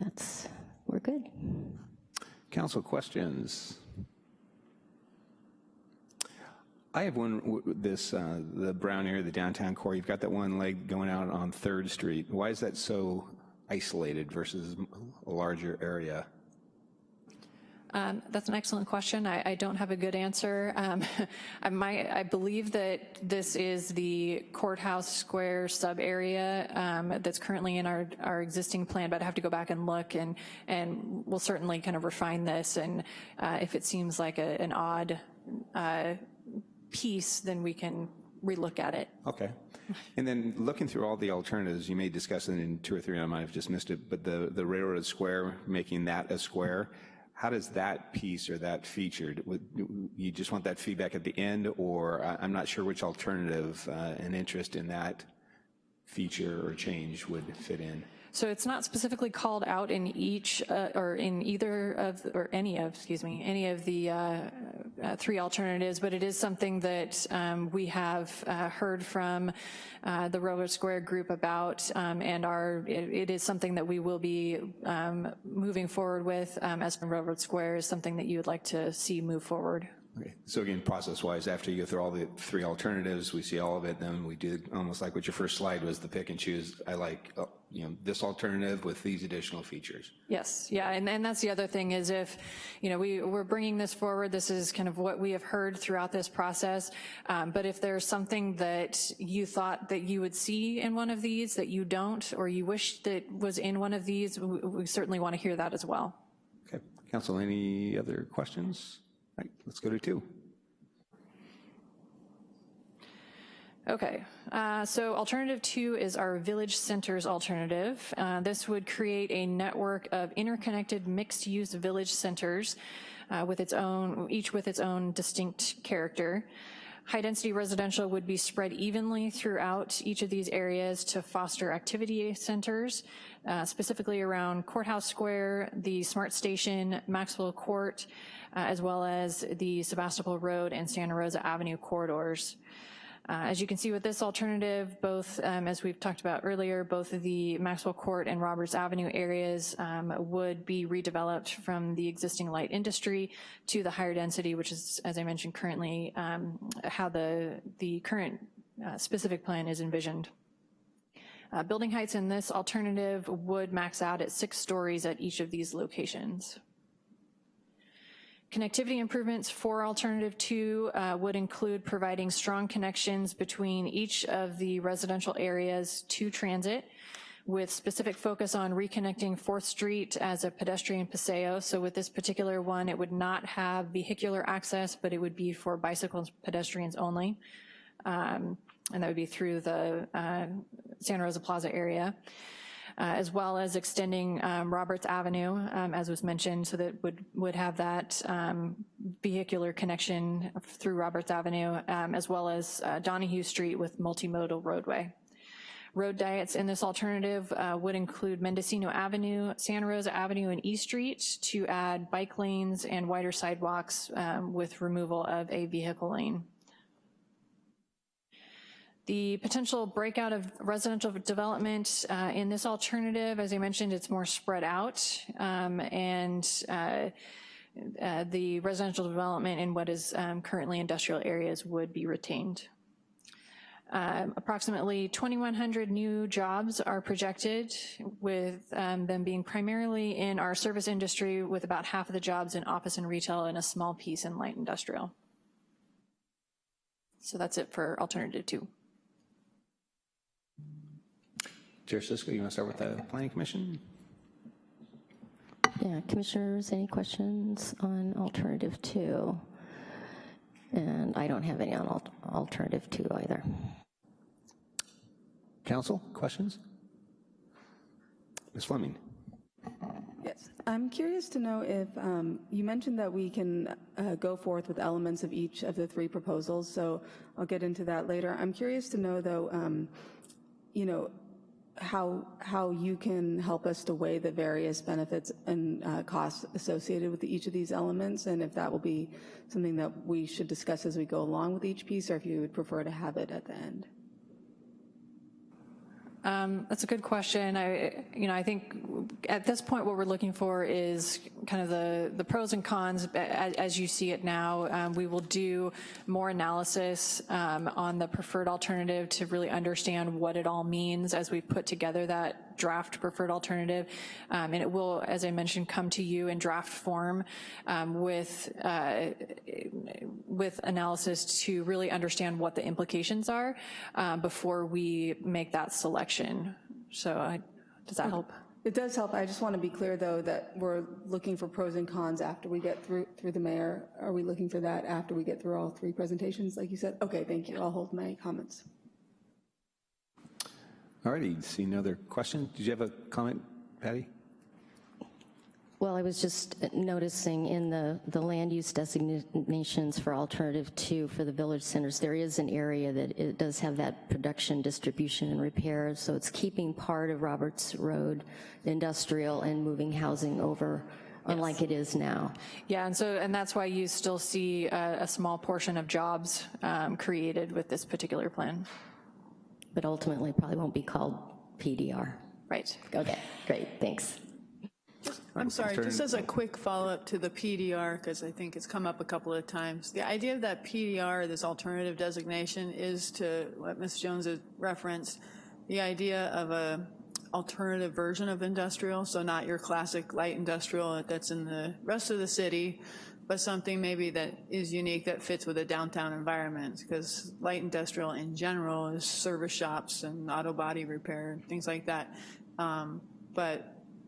that's, we're good. Council questions? I have one, this, uh, the brown area, the downtown core, you've got that one leg going out on Third Street. Why is that so isolated versus a larger area? Um, That's an excellent question. I, I don't have a good answer. Um, I might, I believe that this is the courthouse square sub-area um, that's currently in our, our existing plan, but I have to go back and look, and, and we'll certainly kind of refine this, and uh, if it seems like a, an odd uh, piece, then we can relook at it. Okay. And then looking through all the alternatives, you may discuss it in two or three, I might have just missed it, but the, the railroad square, making that a square, how does that piece or that featured, would, you just want that feedback at the end, or I- I'm not sure which alternative uh, and interest in that feature or change would fit in? So it's not specifically called out in each, uh, or in either of, or any of, excuse me, any of the uh, uh, three alternatives, but it is something that um, we have uh, heard from uh, the Railroad Square group about, um, and are, it it is something that we will be um, moving forward with um, as Railroad Square is something that you would like to see move forward. Okay, so again, process-wise, after you go through all the three alternatives, we see all of it, then we do almost like what your first slide was, the pick and choose. I like, uh, you know, this alternative with these additional features. Yes, yeah, and, and that's the other thing is if, you know, we, we're bringing this forward, this is kind of what we have heard throughout this process, um, but if there's something that you thought that you would see in one of these that you don't, or you wish that was in one of these, we, we certainly want to hear that as well. Okay, council, any other questions? Right, let's go to two. Okay, uh, so alternative two is our village centers alternative. Uh, This would create a network of interconnected mixed-use village centers uh, with its own, each with its own distinct character. High-density residential would be spread evenly throughout each of these areas to foster activity centers, uh, specifically around Courthouse Square, the Smart Station, Maxwell Court, uh, as well as the Sebastopol Road and Santa Rosa Avenue corridors. Uh, As you can see with this alternative, both, um, as we've talked about earlier, both of the Maxwell Court and Roberts Avenue areas um, would be redeveloped from the existing light industry to the higher density, which is, as I mentioned, currently um, how the, the current uh, specific plan is envisioned. Uh, Building heights in this alternative would max out at six stories at each of these locations. Connectivity improvements for alternative two uh, would include providing strong connections between each of the residential areas to transit with specific focus on reconnecting 4th Street as a pedestrian paseo. So with this particular one, it would not have vehicular access, but it would be for bicycles, and pedestrians only. Um, and that would be through the uh, Santa Rosa Plaza area as well as extending um, Roberts Avenue, um, as was mentioned, so that would, would have that um, vehicular connection through Roberts Avenue, um, as well as uh, Donahue Street with multimodal roadway. Road diets in this alternative uh, would include Mendocino Avenue, Santa Rosa Avenue, and E Street to add bike lanes and wider sidewalks um, with removal of a vehicle lane. The potential breakout of residential development uh, in this alternative, as I mentioned, it's more spread out, um, and uh, uh, the residential development in what is um, currently industrial areas would be retained. Um, approximately 2,100 new jobs are projected, with um, them being primarily in our service industry, with about half of the jobs in office and retail and a small piece in light industrial. So that's it for alternative two. Chair Cisco, you want to start with the Planning Commission? Yeah, commissioners, any questions on alternative two? And I don't have any on al- alternative two either. Council, questions? Ms. Fleming? Yes, I'm curious to know if, um, you mentioned that we can uh, go forth with elements of each of the three proposals, so I'll get into that later. I'm curious to know, though, um, you know, how, how you can help us to weigh the various benefits and uh, costs associated with each of these elements, and if that will be something that we should discuss as we go along with each piece, or if you would prefer to have it at the end. Um, that's a good question. I, you know, I think at this point, what we're looking for is kind of the, the pros and cons as, as you see it now. Um, we will do more analysis um, on the preferred alternative to really understand what it all means as we put together that draft preferred alternative. Um, and it will, as I mentioned, come to you in draft form um, with, uh, with analysis to really understand what the implications are um, before we make that selection. So I, does that help? It does help. I just want to be clear, though, that we're looking for pros and cons after we get through through the mayor. Are we looking for that after we get through all three presentations, like you said? Okay, thank you. I'll hold my comments. All righty, see no other questions? Did you have a comment, Patty? Well, I was just noticing in the, the land use designations for alternative two for the village centers, there is an area that it does have that production, distribution, and repair, so it's keeping part of Roberts Road industrial and moving housing over, unlike it is now. Yeah, and so, and that's why you still see a, a small portion of jobs um, created with this particular plan. But ultimately, probably won't be called PDR. Right. Okay, great, thanks. I'm sorry, just as a quick follow-up to the PDR, because I think it's come up a couple of times. The idea of that PDR, this alternative designation, is to what Ms. Jones has referenced, the idea of a alternative version of industrial, so not your classic light industrial that's in the rest of the city, but something maybe that is unique that fits with a downtown environment, because light industrial in general is service shops and auto body repair, and things like that. Um, But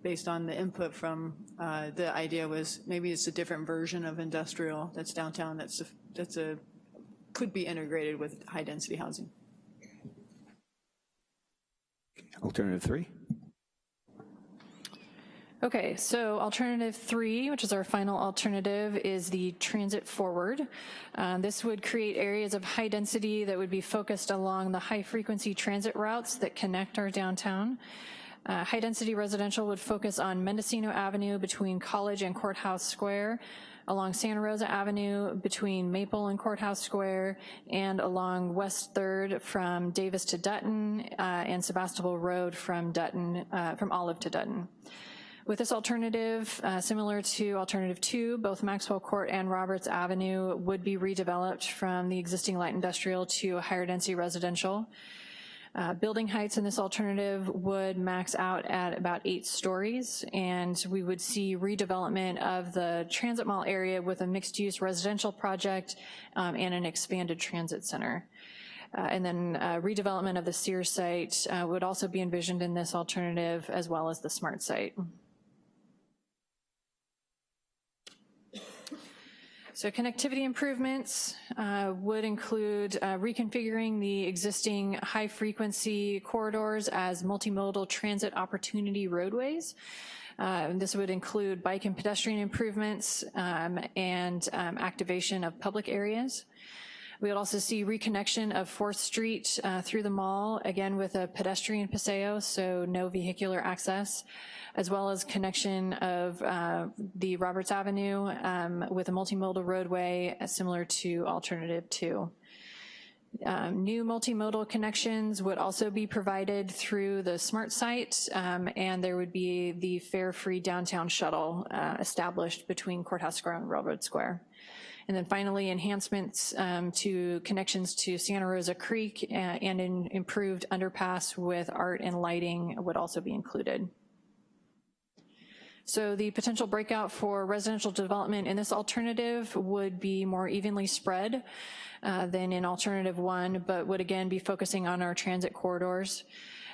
based on the input from, uh, the idea was maybe it's a different version of industrial that's downtown that's, a- that's a, could be integrated with high-density housing. Alternative three? Okay, so alternative three, which is our final alternative, is the transit forward. Uh, this would create areas of high density that would be focused along the high frequency transit routes that connect our downtown. Uh, high density residential would focus on Mendocino Avenue between College and Courthouse Square, along Santa Rosa Avenue between Maple and Courthouse Square, and along West Third from Davis to Dutton, uh, and Sebastopol Road from Dutton, uh, from Olive to Dutton. With this alternative, uh, similar to alternative two, both Maxwell Court and Roberts Avenue would be redeveloped from the existing light industrial to a higher density residential. Uh, building heights in this alternative would max out at about eight stories, and we would see redevelopment of the transit mall area with a mixed-use residential project um, and an expanded transit center. Uh, and then uh, redevelopment of the Sears site uh, would also be envisioned in this alternative, as well as the SMART site. So connectivity improvements uh, would include uh, reconfiguring the existing high-frequency corridors as multimodal transit opportunity roadways. Uh, this would include bike and pedestrian improvements um, and um, activation of public areas. We would also see reconnection of 4th Street uh, through the mall, again with a pedestrian paseo, so no vehicular access, as well as connection of uh, the Roberts Avenue um, with a multimodal roadway uh, similar to Alternative 2. Um, new multimodal connections would also be provided through the SMART site, um, and there would be the fare-free downtown shuttle uh, established between Courthouse Square and Railroad Square. And then finally, enhancements um, to connections to Santa Rosa Creek uh, and an improved underpass with art and lighting would also be included. So the potential breakout for residential development in this alternative would be more evenly spread uh, than in alternative one, but would again be focusing on our transit corridors.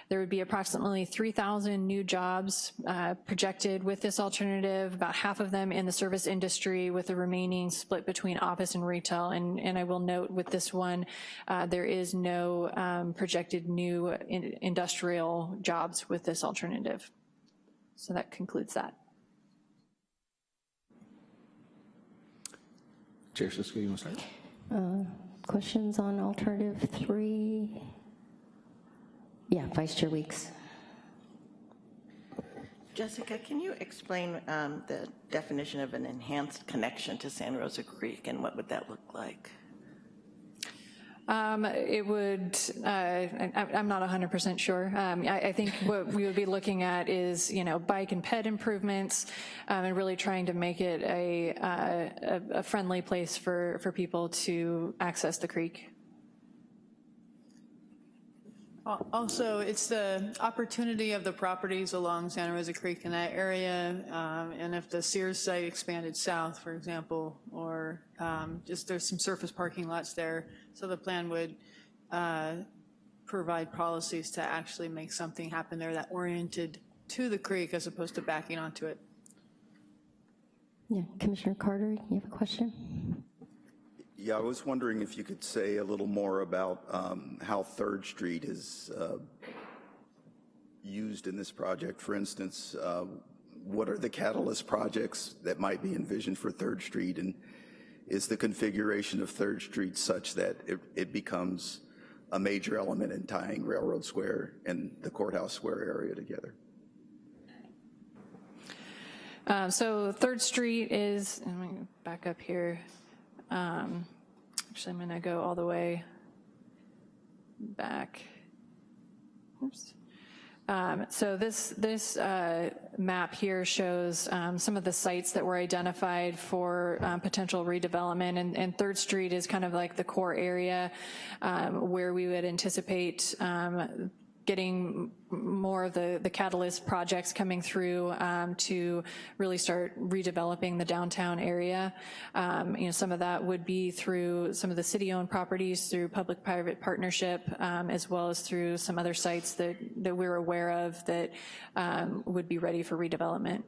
There would be approximately 3,000 new jobs uh, projected with this alternative, about half of them in the service industry with the remaining split between office and retail. And, and I will note with this one, uh, there is no um, projected new in industrial jobs with this alternative. So that concludes that. Chair Cisco, you want to start? Uh, questions on alternative three? Yeah, Vice Chair Weeks. Jessica, can you explain um, the definition of an enhanced connection to San Rosa Creek and what would that look like? Um, It would, uh, I- I'm not 100% sure. Um, I I think what we would be looking at is, you know, bike and ped improvements, um, and really trying to make it a uh, a a friendly place for for people to access the creek. Al- Also, it's the opportunity of the properties along Santa Rosa Creek in that area, um, and if the Sears site expanded south, for example, or um, just there's some surface parking lots there, so the plan would uh, provide policies to actually make something happen there that oriented to the creek as opposed to backing onto it. Yeah, Commissioner Carter, you have a question? Yeah, I was wondering if you could say a little more about um, how Third Street is uh, used in this project. For instance, uh, what are the catalyst projects that might be envisioned for Third Street? And is the configuration of Third Street such that it, it becomes a major element in tying Railroad Square and the Courthouse Square area together? Um, So Third Street is, let me back up here. Um, Actually, I'm going to go all the way back. Oops. Um, So this, this uh, map here shows um, some of the sites that were identified for um, potential redevelopment, and, and Third Street is kind of like the core area um, where we would anticipate um, getting more of the, the catalyst projects coming through um, to really start redeveloping the downtown area. Um, you know, some of that would be through some of the city-owned properties, through public-private partnership, um, as well as through some other sites that, that we're aware of that um, would be ready for redevelopment.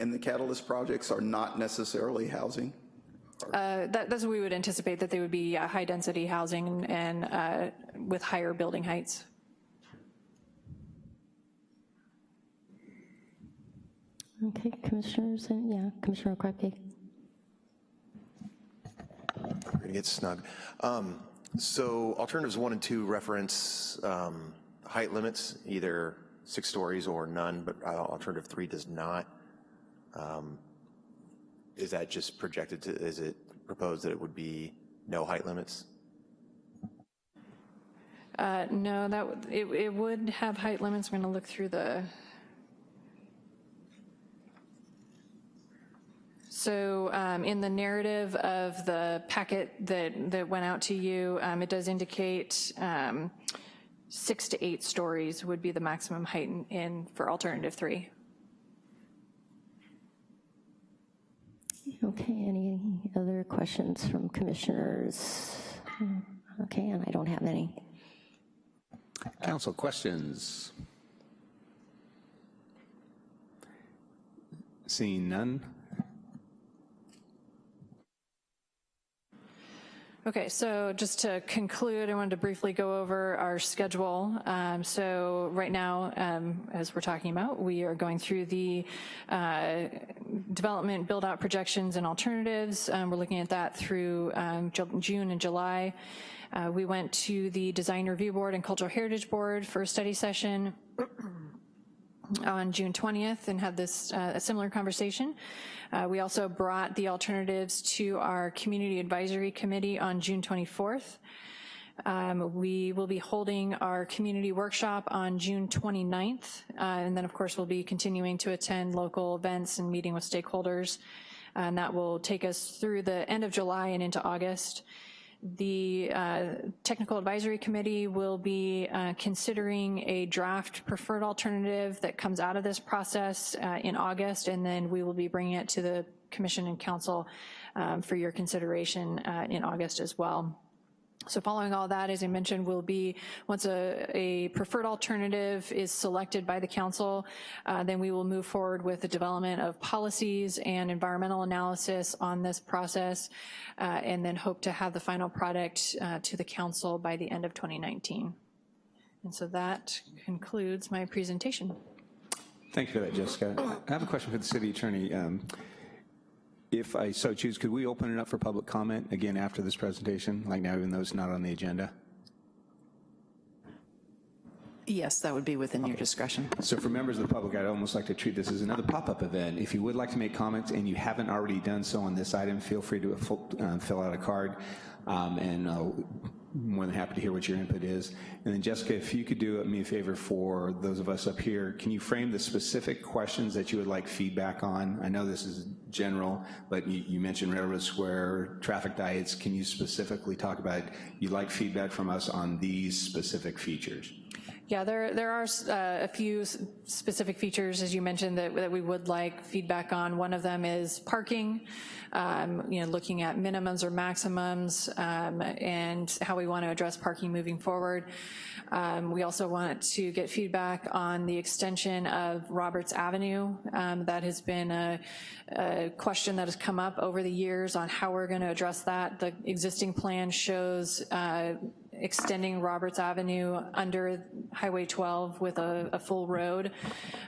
And the catalyst projects are not necessarily housing? Uh, that, that's what we would anticipate, that they would be uh, high-density housing and uh, with higher building heights. Okay, Commissioners, yeah, Commissioner Krupke. We're going to get snug. Um, So alternatives one and two reference um, height limits, either six stories or none, but uh, alternative three does not. Um, Is that just projected to, is it proposed that it would be no height limits? Uh, No, that, it, it would have height limits. I'm going to look through the. So um, in the narrative of the packet that, that went out to you, um, it does indicate um, six to eight stories would be the maximum height in- in, for alternative three. Okay, any other questions from commissioners? Okay, and I don't have any. Council questions? Seeing none? Okay, so just to conclude, I wanted to briefly go over our schedule. Um, So right now, um, as we're talking about, we are going through the uh, development build-out projections and alternatives. Um, We're looking at that through um, Ju- June and July. Uh, We went to the Design Review Board and Cultural Heritage Board for a study session on June 20th and had this, uh, a similar conversation. Uh, We also brought the alternatives to our Community Advisory Committee on June 24th. Um, We will be holding our community workshop on June 29th, uh, and then, of course, we'll be continuing to attend local events and meeting with stakeholders, and that will take us through the end of July and into August. The uh, Technical Advisory Committee will be uh, considering a draft preferred alternative that comes out of this process uh, in August, and then we will be bringing it to the Commission and Council um, for your consideration uh, in August as well. So following all that, as I mentioned, will be, once a, a preferred alternative is selected by the council, uh, then we will move forward with the development of policies and environmental analysis on this process, uh, and then hope to have the final product uh, to the council by the end of 2019. And so that concludes my presentation. Thank you for that, Jessica. I have a question for the city attorney. Um, if I so choose, could we open it up for public comment again after this presentation, like now, even though it's not on the agenda? Yes, that would be within your discretion. So for members of the public, I'd almost like to treat this as another pop-up event. If you would like to make comments and you haven't already done so on this item, feel free to uh, fill out a card, um, and uh, more than happy to hear what your input is. And then Jessica, if you could do me a favor for those of us up here, can you frame the specific questions that you would like feedback on? I know this is general, but you, you mentioned Railroad Square, traffic diets. Can you specifically talk about, you'd like feedback from us on these specific features? Yeah, there, there are uh, a few specific features, as you mentioned, that, that we would like feedback on. One of them is parking, um, you know, looking at minimums or maximums um, and how we want to address parking moving forward. Um, we also want to get feedback on the extension of Roberts Avenue. Um, that has been a, a question that has come up over the years on how we're going to address that. The existing plan shows uh, extending Roberts Avenue under Highway 12 with a, a full road,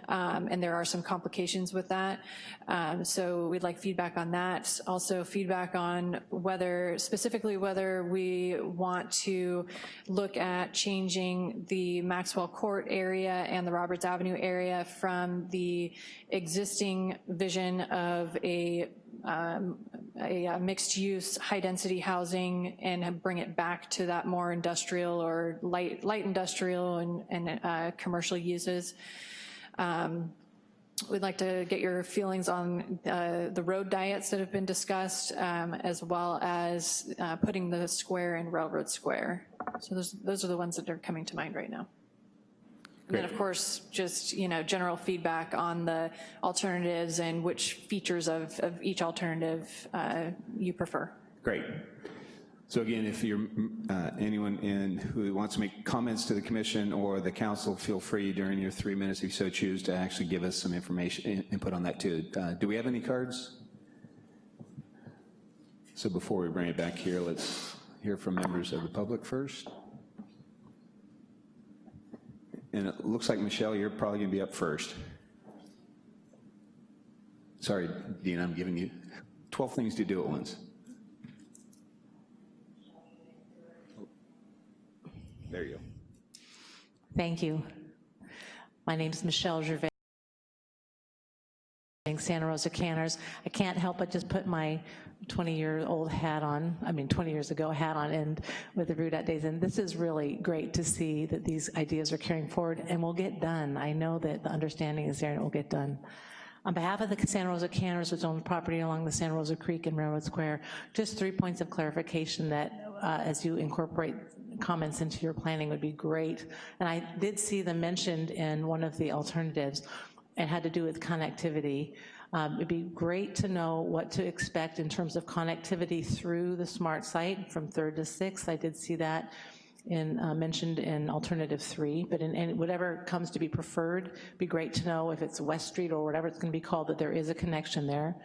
um, and there are some complications with that. Um, so we'd like feedback on that. Also feedback on whether, specifically whether we want to look at changing the Maxwell Court area and the Roberts Avenue area from the existing vision of a um, a, a mixed-use, high-density housing and bring it back to that more industrial or light, light industrial and, and uh, commercial uses. Um, We'd like to get your feelings on uh, the road diets that have been discussed, um, as well as uh, putting the square in Railroad Square. So those, those are the ones that are coming to mind right now. And then of course, just, you know, general feedback on the alternatives and which features of, of each alternative uh, you prefer. Great. So again, if you're uh, anyone in who wants to make comments to the commission or the council, feel free during your three minutes, if you so choose, to actually give us some information, input on that too. Uh, do we have any cards? So before we bring it back here, let's hear from members of the public first. And it looks like, Michelle, you're probably gonna be up first. Sorry, Dean, I'm giving you 12 things to do at once. There you go. Thank you. My name is Michelle Gervais. Santa Rosa Canners. I can't help but just put my 20-year-old hat on, I mean 20 years ago hat on, and with the RUDAT days, and this is really great to see that these ideas are carrying forward and will get done. I know that the understanding is there and it will get done. On behalf of the Santa Rosa Canners, which owns property along the Santa Rosa Creek and Railroad Square, just three points of clarification that uh, as you incorporate comments into your planning would be great. And I did see them mentioned in one of the alternatives. It had to do with connectivity. Um, it'd be great to know what to expect in terms of connectivity through the smart site from third to sixth. I did see that in, uh, mentioned in alternative three, but in, in, whatever comes to be preferred, be great to know if it's West Street or whatever it's gonna be called, that there is a connection there.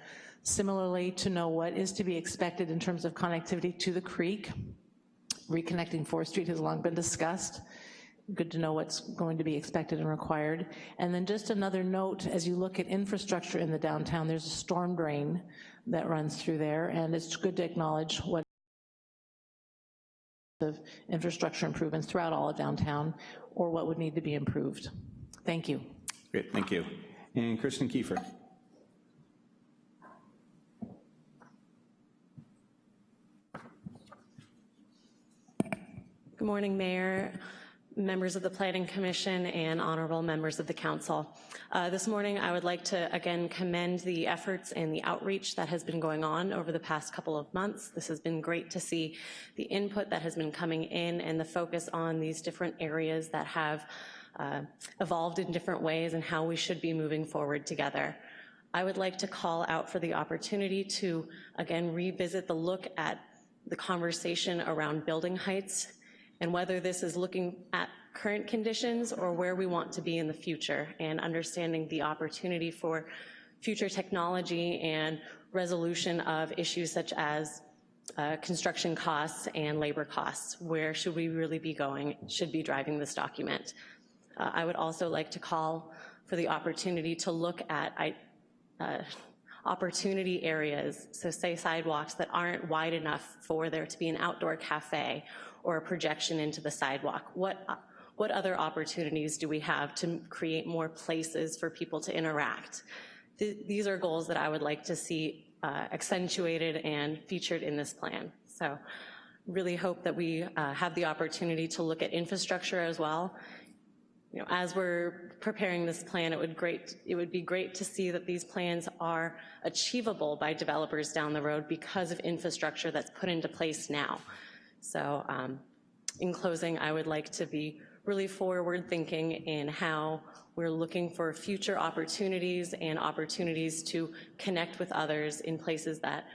Similarly, to know what is to be expected in terms of connectivity to the creek. Reconnecting 4th Street has long been discussed good to know what's going to be expected and required. And then just another note, as you look at infrastructure in the downtown, there's a storm drain that runs through there, and it's good to acknowledge what of infrastructure improvements throughout all of downtown, or what would need to be improved. Thank you. Great, thank you. And Kristen Kiefer. Good morning, Mayor members of the Planning Commission and honorable members of the Council. Uh, this morning I would like to again commend the efforts and the outreach that has been going on over the past couple of months. This has been great to see the input that has been coming in and the focus on these different areas that have uh, evolved in different ways and how we should be moving forward together. I would like to call out for the opportunity to again revisit the look at the conversation around building heights and whether this is looking at current conditions or where we want to be in the future and understanding the opportunity for future technology and resolution of issues such as uh, construction costs and labor costs. Where should we really be going, should be driving this document. Uh, I would also like to call for the opportunity to look at I, uh, opportunity areas, so say sidewalks that aren't wide enough for there to be an outdoor cafe or a projection into the sidewalk? What, what other opportunities do we have to create more places for people to interact? Th these are goals that I would like to see uh, accentuated and featured in this plan. So really hope that we uh, have the opportunity to look at infrastructure as well. You know, as we're preparing this plan, it would, great, it would be great to see that these plans are achievable by developers down the road because of infrastructure that's put into place now. So um, in closing, I would like to be really forward thinking in how we're looking for future opportunities and opportunities to connect with others in places that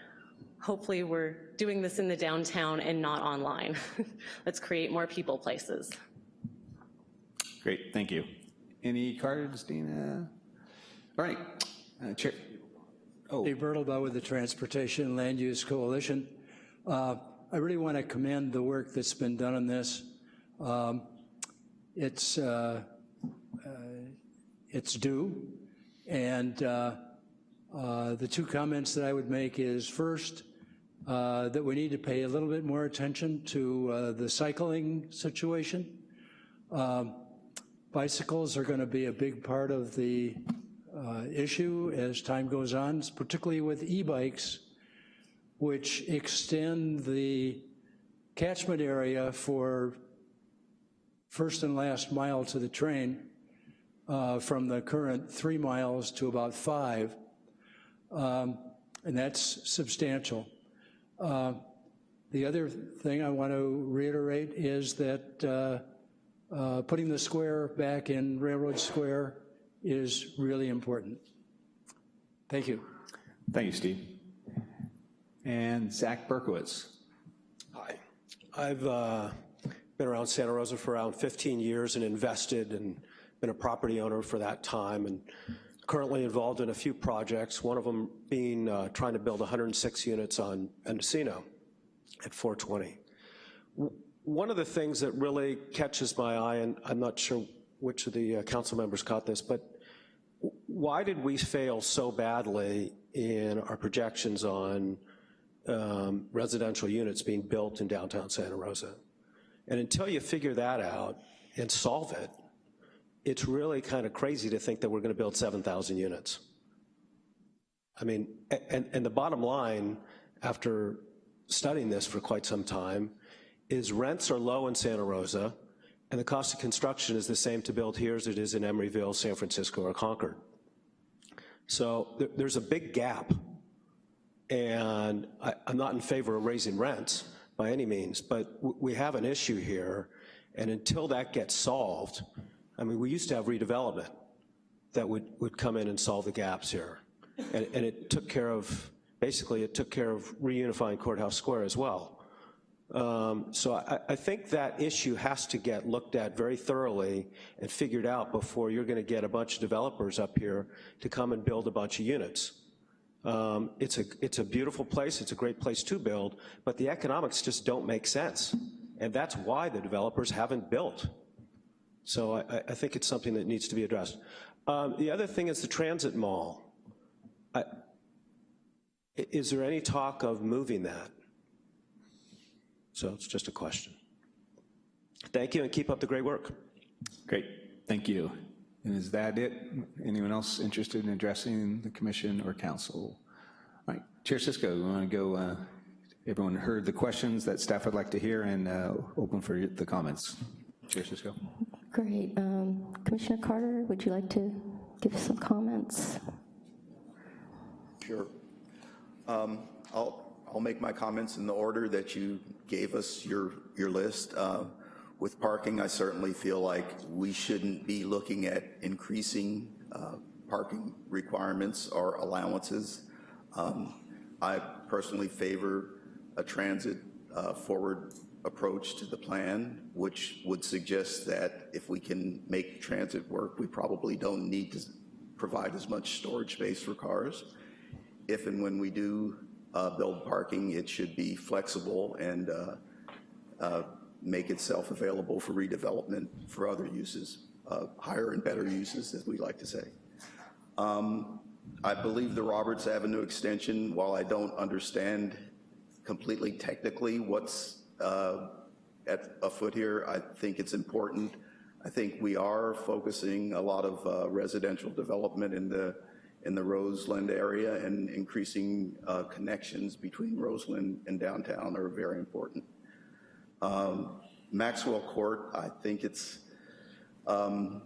hopefully we're doing this in the downtown and not online. Let's create more people places. Great, thank you. Any cards, Dina? All right, uh, Chair. Oh. Dave Birdlebough with the Transportation and Land Use Coalition. Uh, I really want to commend the work that's been done on this. Um, it's uh, uh, it's due, and uh, uh, the two comments that I would make is first uh, that we need to pay a little bit more attention to the cycling situation. Um, bicycles are going to be a big part of the issue as time goes on, particularly with e-bikes, which extend the catchment area for first and last mile to the train uh, from the current three miles to about five, um, and that's substantial. Uh, the other thing I want to reiterate is that uh, putting the square back in Railroad Square is really important. Thank you. Thank you, Steve. And Zach Berkowitz. Hi. I've uh, been around Santa Rosa for around 15 years and invested and been a property owner for that time and currently involved in a few projects, one of them being uh, trying to build 106 units on Mendocino at 420. One of the things that really catches my eye, and I'm not sure which of the uh, council members caught this, but why did we fail so badly in our projections on um, residential units being built in downtown Santa Rosa? And until you figure that out and solve it, it's really kind of crazy to think that we're gonna build 7,000 units. I mean, and, and the bottom line, after studying this for quite some time, is rents are low in Santa Rosa, and the cost of construction is the same to build here as it is in Emeryville, San Francisco, or Concord. So there, there's a big gap, and I, I'm not in favor of raising rents, by any means, but we have an issue here, and until that gets solved, I mean, we used to have redevelopment that would, would come in and solve the gaps here. And, and it took care of, basically it took care of reunifying Courthouse Square as well. Um, so I, I, think that issue has to get looked at very thoroughly and figured out before you're gonna get a bunch of developers up here to come and build a bunch of units. Um, it's, a, it's a beautiful place, it's a great place to build, but the economics just don't make sense. And that's why the developers haven't built. So I, I think it's something that needs to be addressed. Um, the other thing is the transit mall. I, is there any talk of moving that? So it's just a question. Thank you and keep up the great work. Great, thank you. And is that it? Anyone else interested in addressing the commission or council? All right, Chair Cisco, we want to go, uh, everyone heard the questions that staff would like to hear and uh, open for the comments. Chair Cisco. Great. Um, Commissioner Carter, would you like to give some comments? Sure. Um, I'll, I'll make my comments in the order that you gave us your, your list. Uh, with parking, I certainly feel like we shouldn't be looking at increasing uh, parking requirements or allowances. Um, I personally favor a transit uh, forward approach to the plan, which would suggest that if we can make transit work, we probably don't need to provide as much storage space for cars. If and when we do uh, build parking, it should be flexible and uh, uh, make itself available for redevelopment for other uses, uh, higher and better uses, as we like to say. Um, I believe the Roberts Avenue extension, while I don't understand completely technically what's uh, at afoot here, I think it's important. I think we are focusing a lot of uh, residential development in the in the Roseland area and increasing uh, connections between Roseland and downtown are very important. Um, Maxwell Court, I think it's, um,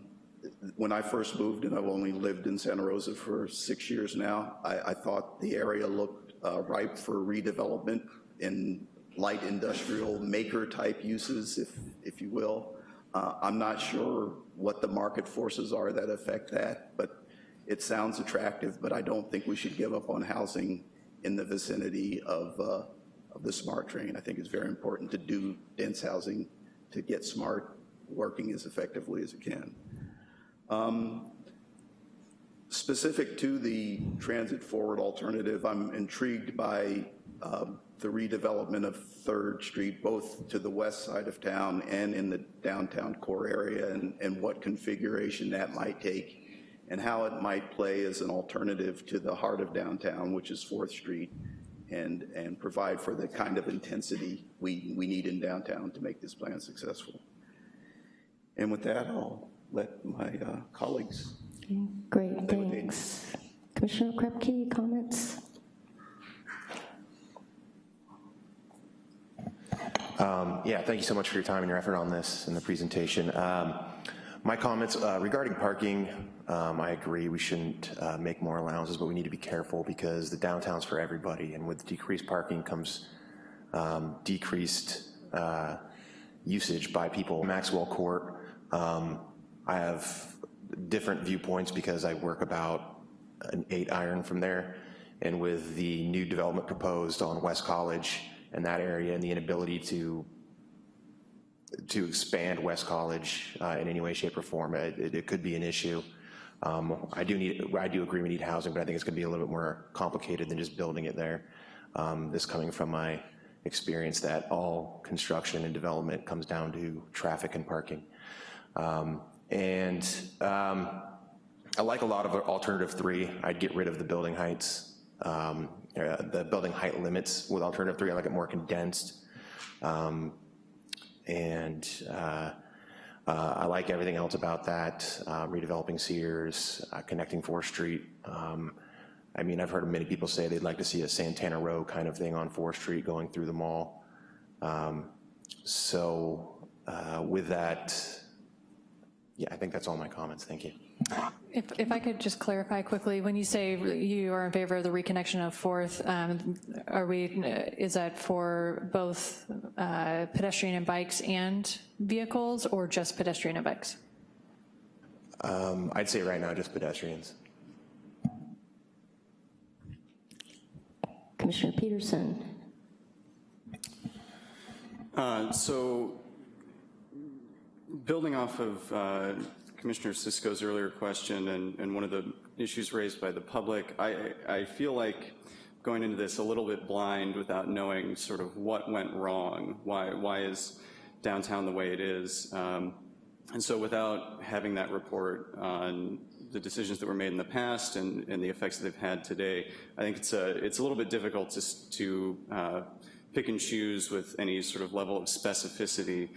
when I first moved, and I've only lived in Santa Rosa for six years now, I, I thought the area looked uh, ripe for redevelopment in light industrial maker type uses, if, if you will. Uh, I'm not sure what the market forces are that affect that, but it sounds attractive, but I don't think we should give up on housing in the vicinity of, uh, of the SMART train. I think it's very important to do dense housing to get SMART working as effectively as it can. Um, specific to the transit forward alternative, I'm intrigued by um, the redevelopment of Third Street, both to the west side of town and in the downtown core area, and, and what configuration that might take and how it might play as an alternative to the heart of downtown, which is Fourth Street, and, and provide for the kind of intensity we, we need in downtown to make this plan successful. And with that, I'll let my uh, colleagues. Great, thanks. Commissioner Krepke, comments? Um, yeah, thank you so much for your time and your effort on this and the presentation. Um, my comments uh, regarding parking, um, I agree we shouldn't uh, make more allowances, but we need to be careful because the downtown's for everybody, and with decreased parking comes um, decreased uh, usage by people. Maxwell Court, um, I have different viewpoints because I work about an eight iron from there, and with the new development proposed on West College and that area and the inability to to expand West College uh, in any way, shape, or form, it, it could be an issue. Um, I do need, I do agree we need housing, but I think it's gonna be a little bit more complicated than just building it there. Um, this coming from my experience that all construction and development comes down to traffic and parking. Um, and um, I like a lot of alternative three. I'd get rid of the building heights, um, uh, the building height limits with alternative three. I like it more condensed. Um, and uh, uh, I like everything else about that, uh, redeveloping Sears, uh, connecting 4th Street. Um, I mean, I've heard many people say they'd like to see a Santana Row kind of thing on 4th Street going through the mall. Um, so uh, with that, yeah, I think that's all my comments. Thank you. If, if I could just clarify quickly, when you say you are in favor of the reconnection of Fourth, um, are we, is that for both uh, pedestrian and bikes and vehicles, or just pedestrian and bikes? Um, I'd say right now just pedestrians. Commissioner Peterson. Uh, so building off of uh, Commissioner Cisco's earlier question and, and one of the issues raised by the public, I, I feel like going into this a little bit blind without knowing sort of what went wrong. Why, why is downtown the way it is? Um, and so without having that report on the decisions that were made in the past and, and the effects that they've had today, I think it's a, it's a little bit difficult to, to uh, pick and choose with any sort of level of specificity.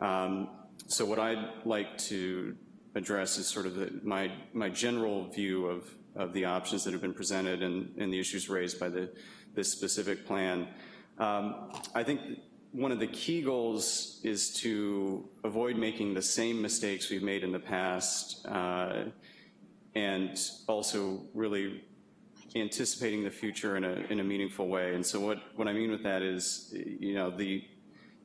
Um, so what I'd like to address is sort of the, my, my general view of, of the options that have been presented and, and the issues raised by the, this specific plan. Um, I think one of the key goals is to avoid making the same mistakes we've made in the past uh, and also really anticipating the future in a, in a meaningful way. And so what, what I mean with that is, you know, the,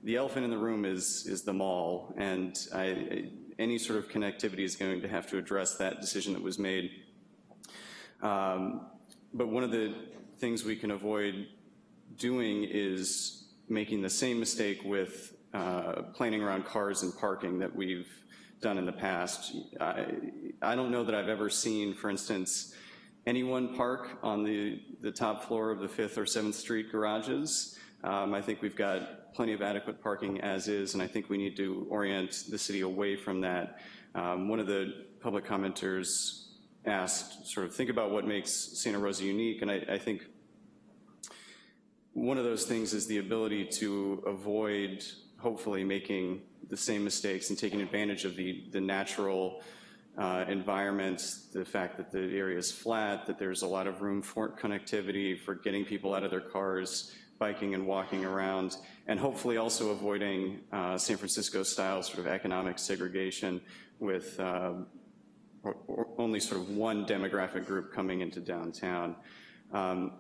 the elephant in the room is, is the mall. And I, any sort of connectivity is going to have to address that decision that was made. Um, but one of the things we can avoid doing is making the same mistake with uh, planning around cars and parking that we've done in the past. I, I don't know that I've ever seen, for instance, anyone park on the, the top floor of the 5th or 7th Street garages. Um, I think we've got plenty of adequate parking as is, and I think we need to orient the city away from that. Um, one of the public commenters asked, sort of think about what makes Santa Rosa unique, and I, I think one of those things is the ability to avoid, hopefully, making the same mistakes and taking advantage of the, the natural uh, environments, the fact that the area is flat, that there's a lot of room for connectivity, for getting people out of their cars, biking and walking around, and hopefully also avoiding uh, San Francisco-style sort of economic segregation with uh, or, or only sort of one demographic group coming into downtown. Um,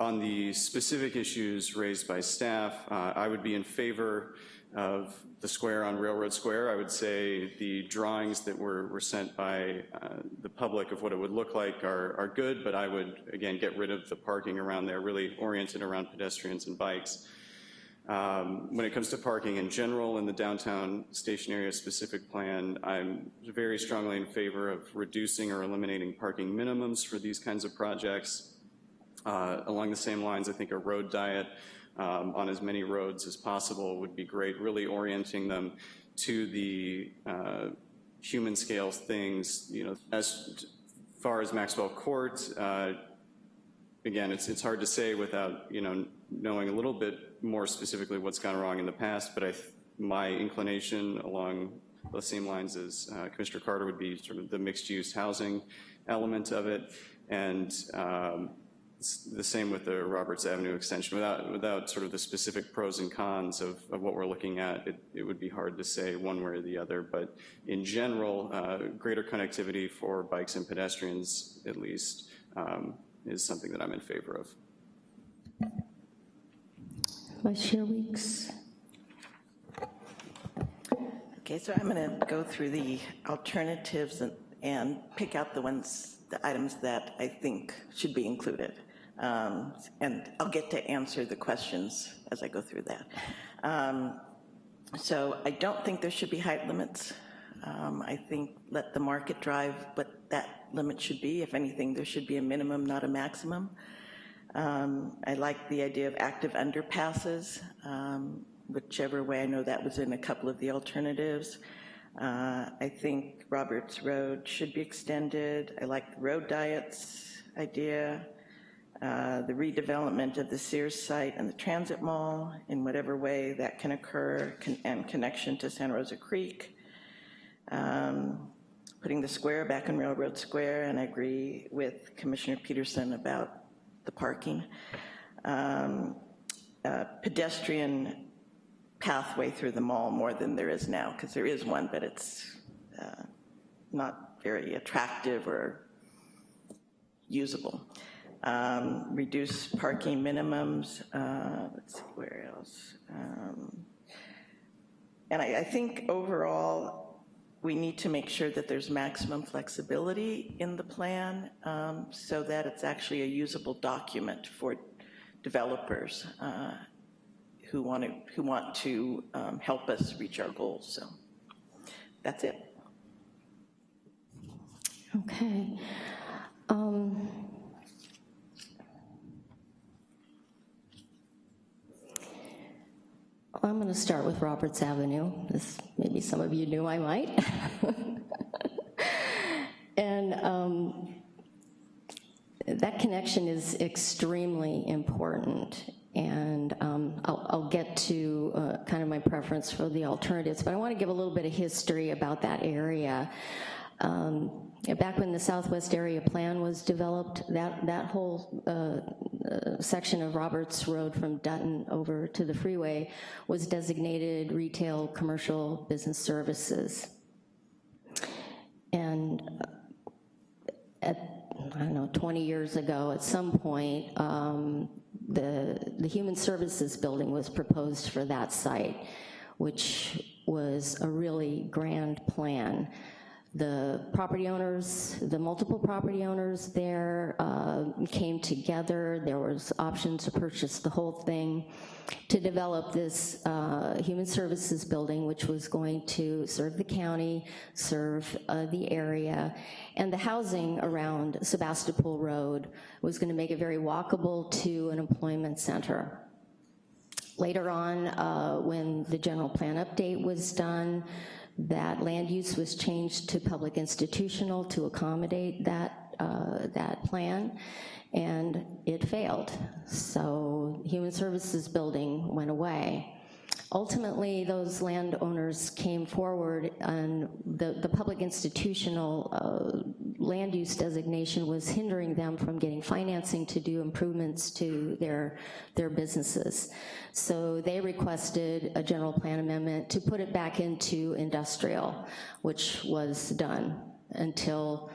on the specific issues raised by staff, uh, I would be in favor of the square on Railroad Square. I would say the drawings that were, were sent by uh, the public of what it would look like are, are good, but I would, again, get rid of the parking around there, really oriented around pedestrians and bikes. Um, when it comes to parking in general in the downtown station area specific plan, I'm very strongly in favor of reducing or eliminating parking minimums for these kinds of projects. Uh, along the same lines, I think a road diet um, on as many roads as possible would be great, really orienting them to the uh, human scale things, you know, as far as Maxwell Court, uh, again, it's, it's hard to say without, you know, knowing a little bit more specifically what's gone wrong in the past, but I, my inclination along the same lines as uh, Commissioner Carter would be sort of the mixed use housing element of it. And um, the same with the Roberts Avenue extension. Without, without sort of the specific pros and cons of, of what we're looking at, it, it would be hard to say one way or the other. But in general, uh, greater connectivity for bikes and pedestrians, at least, um, is something that I'm in favor of. Vice Chair Weeks. Okay, so I'm going to go through the alternatives and, and pick out the ones, the items that I think should be included. Um, and I'll get to answer the questions as I go through that. Um, so I don't think there should be height limits. Um, I think let the market drive what that limit should be. If anything, there should be a minimum, not a maximum. Um, I like the idea of active underpasses, um, whichever way. I know that was in a couple of the alternatives. Uh, I think Roberts Road should be extended. I like the road diets idea. Uh, the redevelopment of the Sears site and the transit mall in whatever way that can occur con and connection to Santa Rosa Creek. Um, putting the square back in Railroad Square, and I agree with Commissioner Peterson about the parking. Um, pedestrian pathway through the mall more than there is now, because there is one, but it's uh, not very attractive or usable. Um, reduce parking minimums. Uh, let's see, where else? Um, and I, I think overall, we need to make sure that there's maximum flexibility in the plan um, so that it's actually a usable document for developers uh, who want to who want to um, help us reach our goals. So that's it. Okay. Um, I'm going to start with Roberts Avenue. Maybe some of you knew I might. and um, that connection is extremely important. And um, I'll, I'll, get to uh, kind of my preference for the alternatives, but I want to give a little bit of history about that area. Um, back when the Southwest Area Plan was developed, that, that whole uh, uh, section of Roberts Road from Dutton over to the freeway was designated retail, commercial, business services. And uh, at, I don't know, 20 years ago, at some point, um, the, the Human Services Building was proposed for that site, which was a really grand plan the property owners, the multiple property owners there uh, came together. There was options to purchase the whole thing to develop this uh, human services building, which was going to serve the county, serve uh, the area, and the housing around Sebastopol Road was gonna make it very walkable to an employment center. Later on, uh, when the general plan update was done, that land use was changed to public institutional to accommodate that, uh, that plan, and it failed. So Human Services Building went away. Ultimately, those landowners came forward and the, the public institutional uh, land use designation was hindering them from getting financing to do improvements to their, their businesses. So they requested a general plan amendment to put it back into industrial, which was done until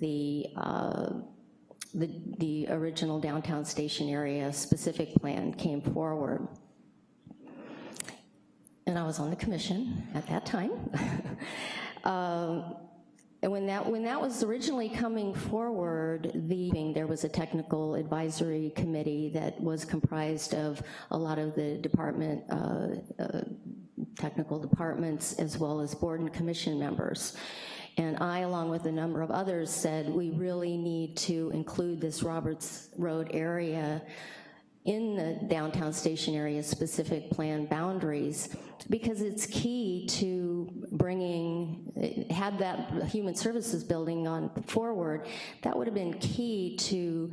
the, uh, the, the original downtown station area specific plan came forward and I was on the commission at that time. um, and when that, when that was originally coming forward, the, there was a technical advisory committee that was comprised of a lot of the department, uh, uh, technical departments, as well as board and commission members. And I, along with a number of others, said we really need to include this Roberts Road area in the downtown station area specific plan boundaries because it's key to bringing, had that human services building on forward, that would have been key to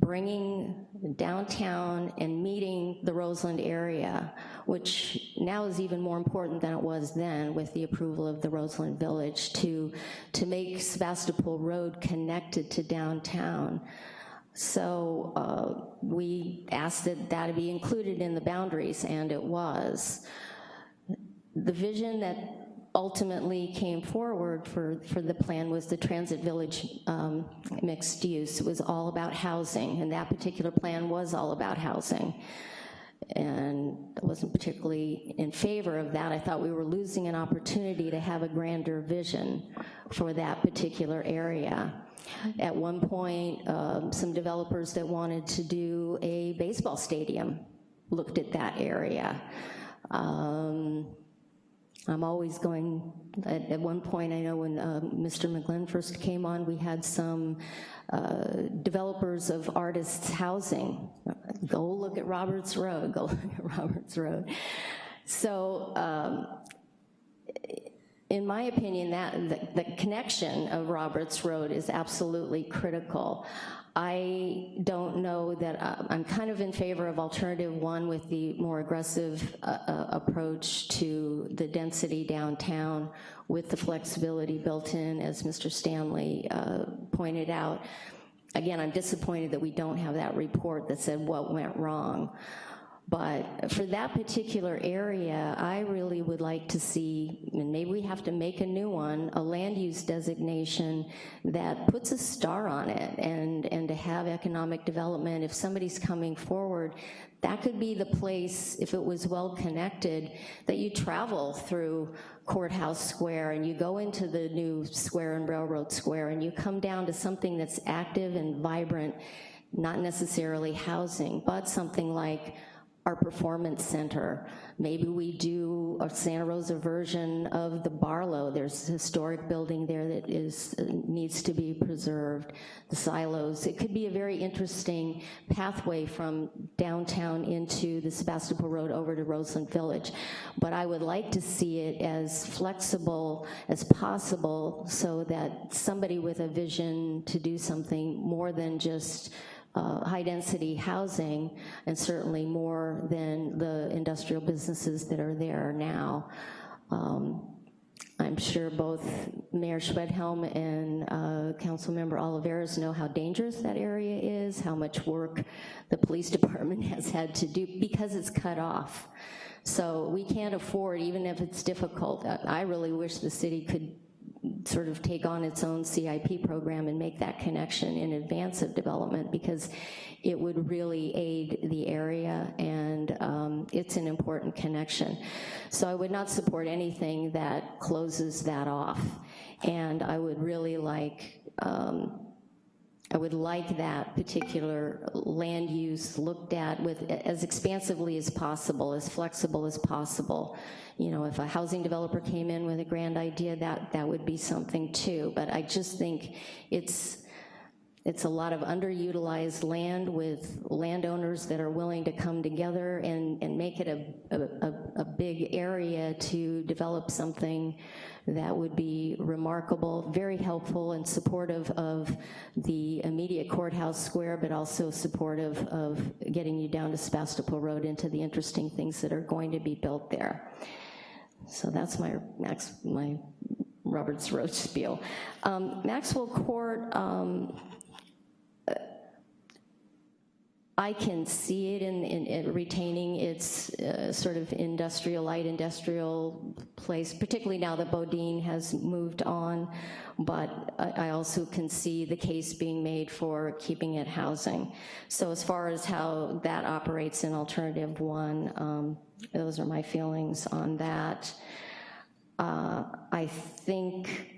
bringing downtown and meeting the Roseland area, which now is even more important than it was then with the approval of the Roseland Village to, to make Sebastopol Road connected to downtown. So uh, we asked that that be included in the boundaries, and it was. The vision that ultimately came forward for, for the plan was the Transit Village um, mixed use. It was all about housing, and that particular plan was all about housing. And I wasn't particularly in favor of that. I thought we were losing an opportunity to have a grander vision for that particular area. At one point, um, some developers that wanted to do a baseball stadium looked at that area. Um, I'm always going, at, at, one point, I know when uh, Mr. McGlynn first came on, we had some uh, developers of artists housing. Go look at Roberts Road, go look at Roberts Road. So um, in my opinion, that the, the, connection of Roberts Road is absolutely critical. I don't know that, uh, I'm kind of in favor of alternative one with the more aggressive uh, uh, approach to the density downtown with the flexibility built in, as Mr. Stanley uh, pointed out. Again, I'm disappointed that we don't have that report that said what went wrong. But for that particular area, I really would like to see, and maybe we have to make a new one, a land use designation that puts a star on it and, and to have economic development. If somebody's coming forward, that could be the place, if it was well connected, that you travel through Courthouse Square and you go into the new square and Railroad Square and you come down to something that's active and vibrant, not necessarily housing, but something like our performance center. Maybe we do a Santa Rosa version of the Barlow. There's a historic building there that is needs to be preserved, the silos. It could be a very interesting pathway from downtown into the Sebastopol Road over to Roseland Village. But I would like to see it as flexible as possible so that somebody with a vision to do something more than just uh, high-density housing, and certainly more than the industrial businesses that are there now. Um, I'm sure both Mayor Schwedhelm and uh, Councilmember Olivares know how dangerous that area is, how much work the police department has had to do because it's cut off. So we can't afford, even if it's difficult, I really wish the city could sort of take on its own CIP program and make that connection in advance of development because it would really aid the area and um, it's an important connection. So I would not support anything that closes that off. And I would really like um, I would like that particular land use looked at with as expansively as possible, as flexible as possible. You know, if a housing developer came in with a grand idea, that, that would be something too. But I just think it's, it's a lot of underutilized land with landowners that are willing to come together and, and make it a, a, a big area to develop something that would be remarkable, very helpful and supportive of the immediate courthouse square, but also supportive of getting you down to Sebastopol Road into the interesting things that are going to be built there. So that's my, Max, my Roberts Road spiel. Um, Maxwell Court, um, I can see it in, in, in retaining its uh, sort of industrial, light industrial place, particularly now that BoDean has moved on, but I, I also can see the case being made for keeping it housing. So as far as how that operates in alternative one, um, those are my feelings on that. Uh, I think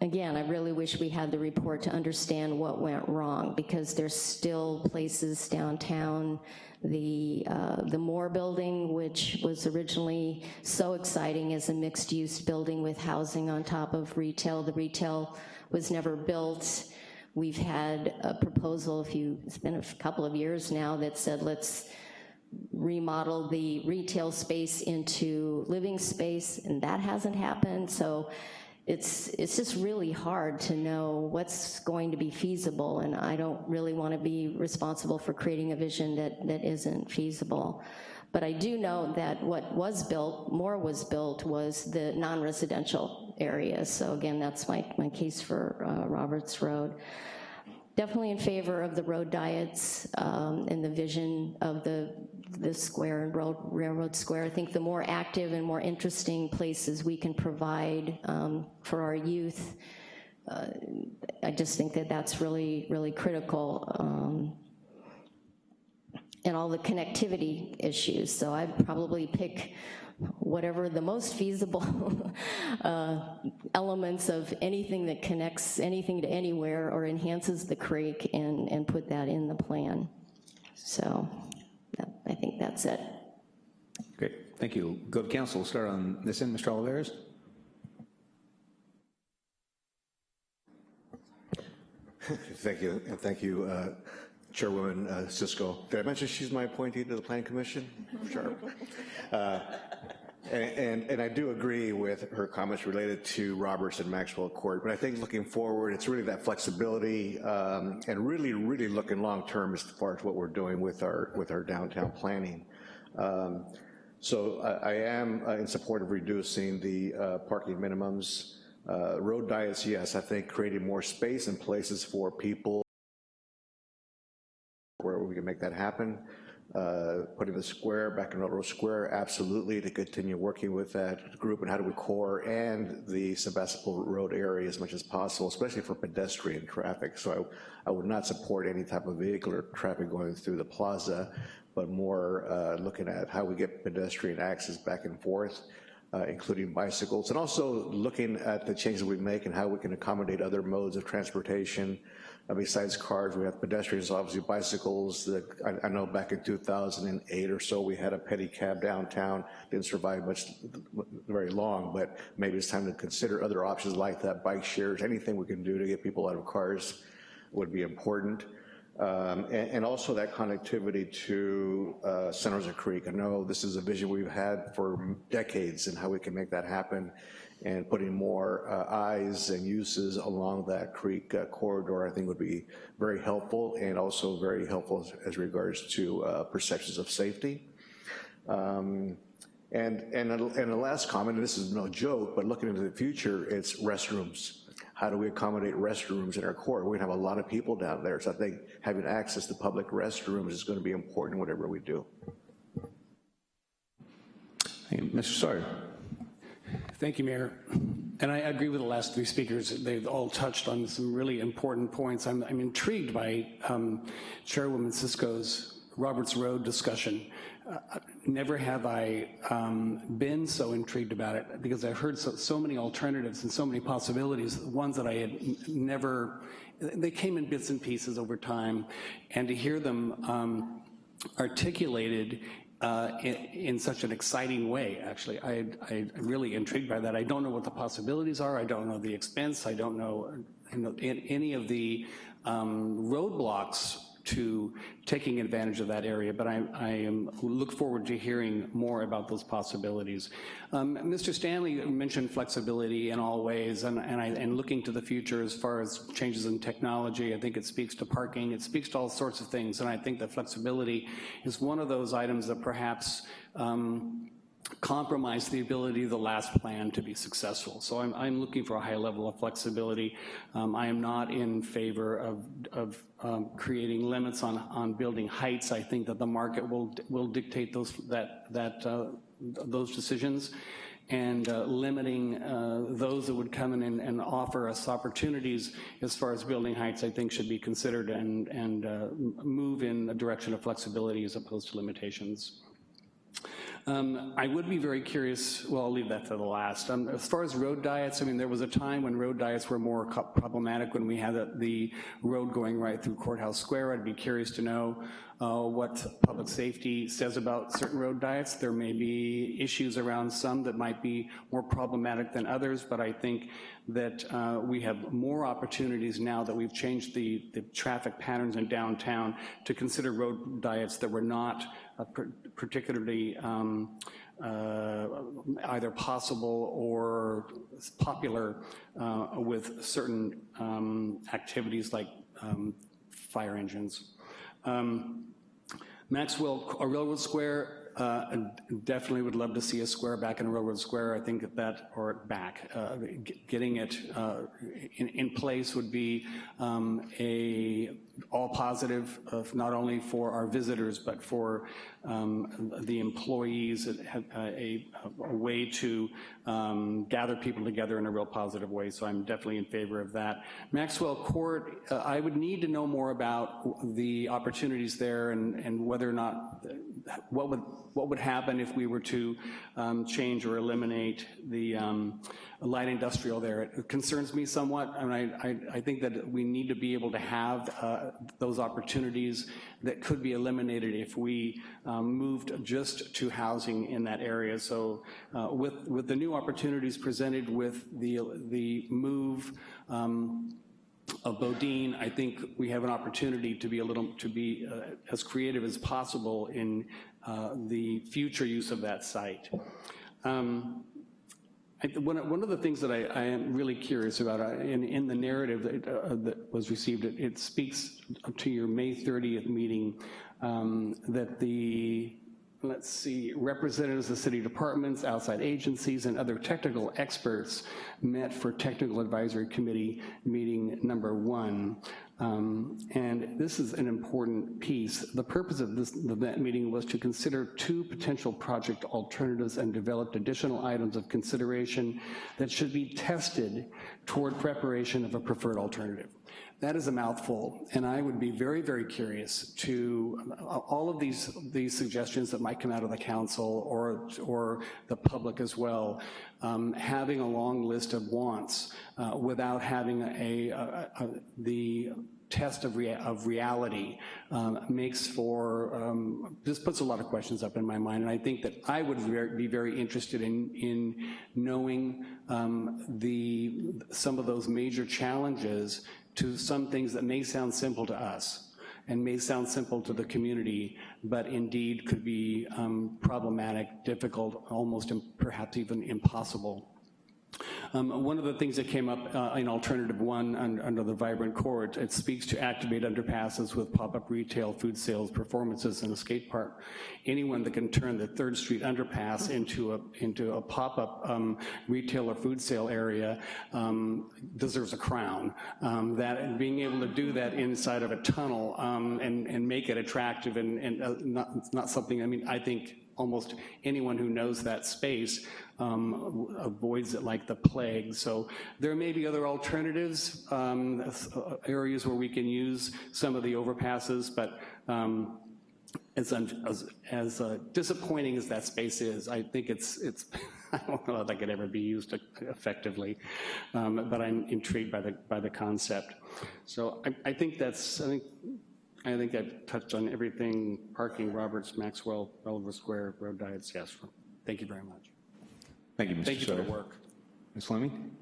again, I really wish we had the report to understand what went wrong because there's still places downtown, the, uh, the Moore building, which was originally so exciting as a mixed-use building with housing on top of retail. The retail was never built. We've had a proposal, a few, it's been a couple of years now, that said let's remodel the retail space into living space, and that hasn't happened. So it's, it's just really hard to know what's going to be feasible, and I don't really want to be responsible for creating a vision that, that isn't feasible. But I do know that what was built, more was built, was the non-residential areas. So again, that's my, my case for uh, Roberts Road. Definitely in favor of the road diets um, and the vision of the the square and road, Railroad Square. I think the more active and more interesting places we can provide um, for our youth, uh, I just think that that's really, really critical. Um, and all the connectivity issues. So I'd probably pick whatever the most feasible uh, elements of anything that connects anything to anywhere or enhances the creek and, and put that in the plan. So. I think that's it. Great, thank you. Go to council, we'll start on this end, Mr. Olivares. Thank you, and thank you, uh, Chairwoman uh, Cisco. Did I mention she's my appointee to the Planning Commission? Sure. Uh, and, and, and, I do agree with her comments related to Roberts and Maxwell Court, but I think looking forward, it's really that flexibility um, and really, really looking long-term as far as what we're doing with our, with our downtown planning. Um, so I, I am uh, in support of reducing the uh, parking minimums. Uh, road diets, yes, I think creating more space and places for people make that happen. Uh, putting the square back in Railroad Square, absolutely, to continue working with that group and how we core and the Sebastopol Road area as much as possible, especially for pedestrian traffic. So I, I would not support any type of vehicular traffic going through the plaza, but more uh, looking at how we get pedestrian access back and forth. Uh, including bicycles, and also looking at the changes we make and how we can accommodate other modes of transportation, uh, besides cars, we have pedestrians, obviously bicycles. The, I, I, know back in 2008 or so, we had a pedicab downtown. Didn't survive much, very long, but maybe it's time to consider other options like that, bike shares, anything we can do to get people out of cars would be important. Um, and, and, also that connectivity to uh, Santa Rosa Creek. I know this is a vision we've had for decades and how we can make that happen and putting more uh, eyes and uses along that creek uh, corridor I think would be very helpful and also very helpful as, as regards to uh, perceptions of safety. Um, and, and, and the last comment, and this is no joke, but looking into the future, it's restrooms. How do we accommodate restrooms in our core? We're gonna have a lot of people down there, so I think having access to public restrooms is gonna be important whatever we do. Hey, Mr. Sawyer. Thank you, Mayor. And I agree with the last three speakers. They've all touched on some really important points. I'm, I'm intrigued by um, Chairwoman Cisco's Roberts Road discussion. Uh, never have I um, been so intrigued about it because I've heard so, so, many alternatives and so many possibilities, ones that I had never, they came in bits and pieces over time, and to hear them um, articulated uh, in, in such an exciting way, actually. I, I'm really intrigued by that. I don't know what the possibilities are. I don't know the expense. I don't know, know any of the um, roadblocks to taking advantage of that area, but I, I am, look forward to hearing more about those possibilities. Um, Mr. Stanley mentioned flexibility in all ways, and, and, I, and looking to the future as far as changes in technology. I think it speaks to parking, it speaks to all sorts of things, and I think that flexibility is one of those items that perhaps um, compromise the ability of the last plan to be successful. So I'm, I'm looking for a high level of flexibility. Um, I am not in favor of, of um, creating limits on, on building heights. I think that the market will, will dictate those, that, that, uh, those decisions and uh, limiting uh, those that would come in and, and, offer us opportunities as far as building heights, I think should be considered and, and uh, move in a direction of flexibility as opposed to limitations. Um, I would be very curious, well, I'll leave that to the last. Um, as far as road diets, I mean, there was a time when road diets were more problematic when we had the, the road going right through Courthouse Square. I'd be curious to know uh, what public safety says about certain road diets. There may be issues around some that might be more problematic than others, but I think that uh, we have more opportunities now that we've changed the, the traffic patterns in downtown to consider road diets that were not particularly um, uh, either possible or popular uh, with certain um, activities like um, fire engines. Um, Maxwell a Railroad Square uh, definitely would love to see a square back in Railroad Square. I think that, or back, uh, getting it uh, in, in, place would be um, a all positive of not only for our visitors, but for um, the employees, a, a, a way to um, gather people together in a real positive way, so I'm definitely in favor of that. Maxwell Court, uh, I would need to know more about the opportunities there and, and whether or not, what would, what would happen if we were to um, change or eliminate the um, light industrial there. It concerns me somewhat, I mean, I, I, I think that we need to be able to have uh, those opportunities that could be eliminated if we um, moved just to housing in that area. So uh, with, with the new opportunities presented with the, the move um, of BoDean, I think we have an opportunity to be a little, to be uh, as creative as possible in uh, the future use of that site. Um, One, one of the things that I, I am really curious about uh, in, in the narrative that, uh, that was received, it, it, speaks to your May 30th meeting um, that the, let's see, representatives of city departments, outside agencies, and other technical experts met for technical advisory committee meeting number one. Um, and this is an important piece. The purpose of this of that meeting was to consider two potential project alternatives and developed additional items of consideration that should be tested toward preparation of a preferred alternative. That is a mouthful, and I would be very, very curious to uh, all of these, these suggestions that might come out of the council or, or the public as well, um, having a long list of wants uh, without having a, a, a, the test of, rea of reality um, makes for, um, this puts a lot of questions up in my mind, and I think that I would be very interested in, in knowing um, the, some of those major challenges to some things that may sound simple to us and may sound simple to the community, but indeed could be um, problematic, difficult, almost perhaps even impossible um, one of the things that came up uh, in alternative one under, under the vibrant court, it speaks to activate underpasses with pop-up retail, food sales, performances, and a skate park. Anyone that can turn the Third Street underpass into a into a pop-up um, retail or food sale area um, deserves a crown. Um, that being able to do that inside of a tunnel um, and and make it attractive and, and uh, not not something. I mean, I think almost anyone who knows that space um, avoids it like the plague. So there may be other alternatives, um, areas where we can use some of the overpasses, but um, as, as, as uh, disappointing as that space is, I think it's, it's I don't know if that could ever be used effectively, um, but I'm intrigued by the, by the concept. So I, I think that's, I think I think I've touched on everything, parking, Roberts, Maxwell, Belleville Square, road diets, yes. Thank you very much. Thank you, Mr. Thank you for the work. Ms. Fleming?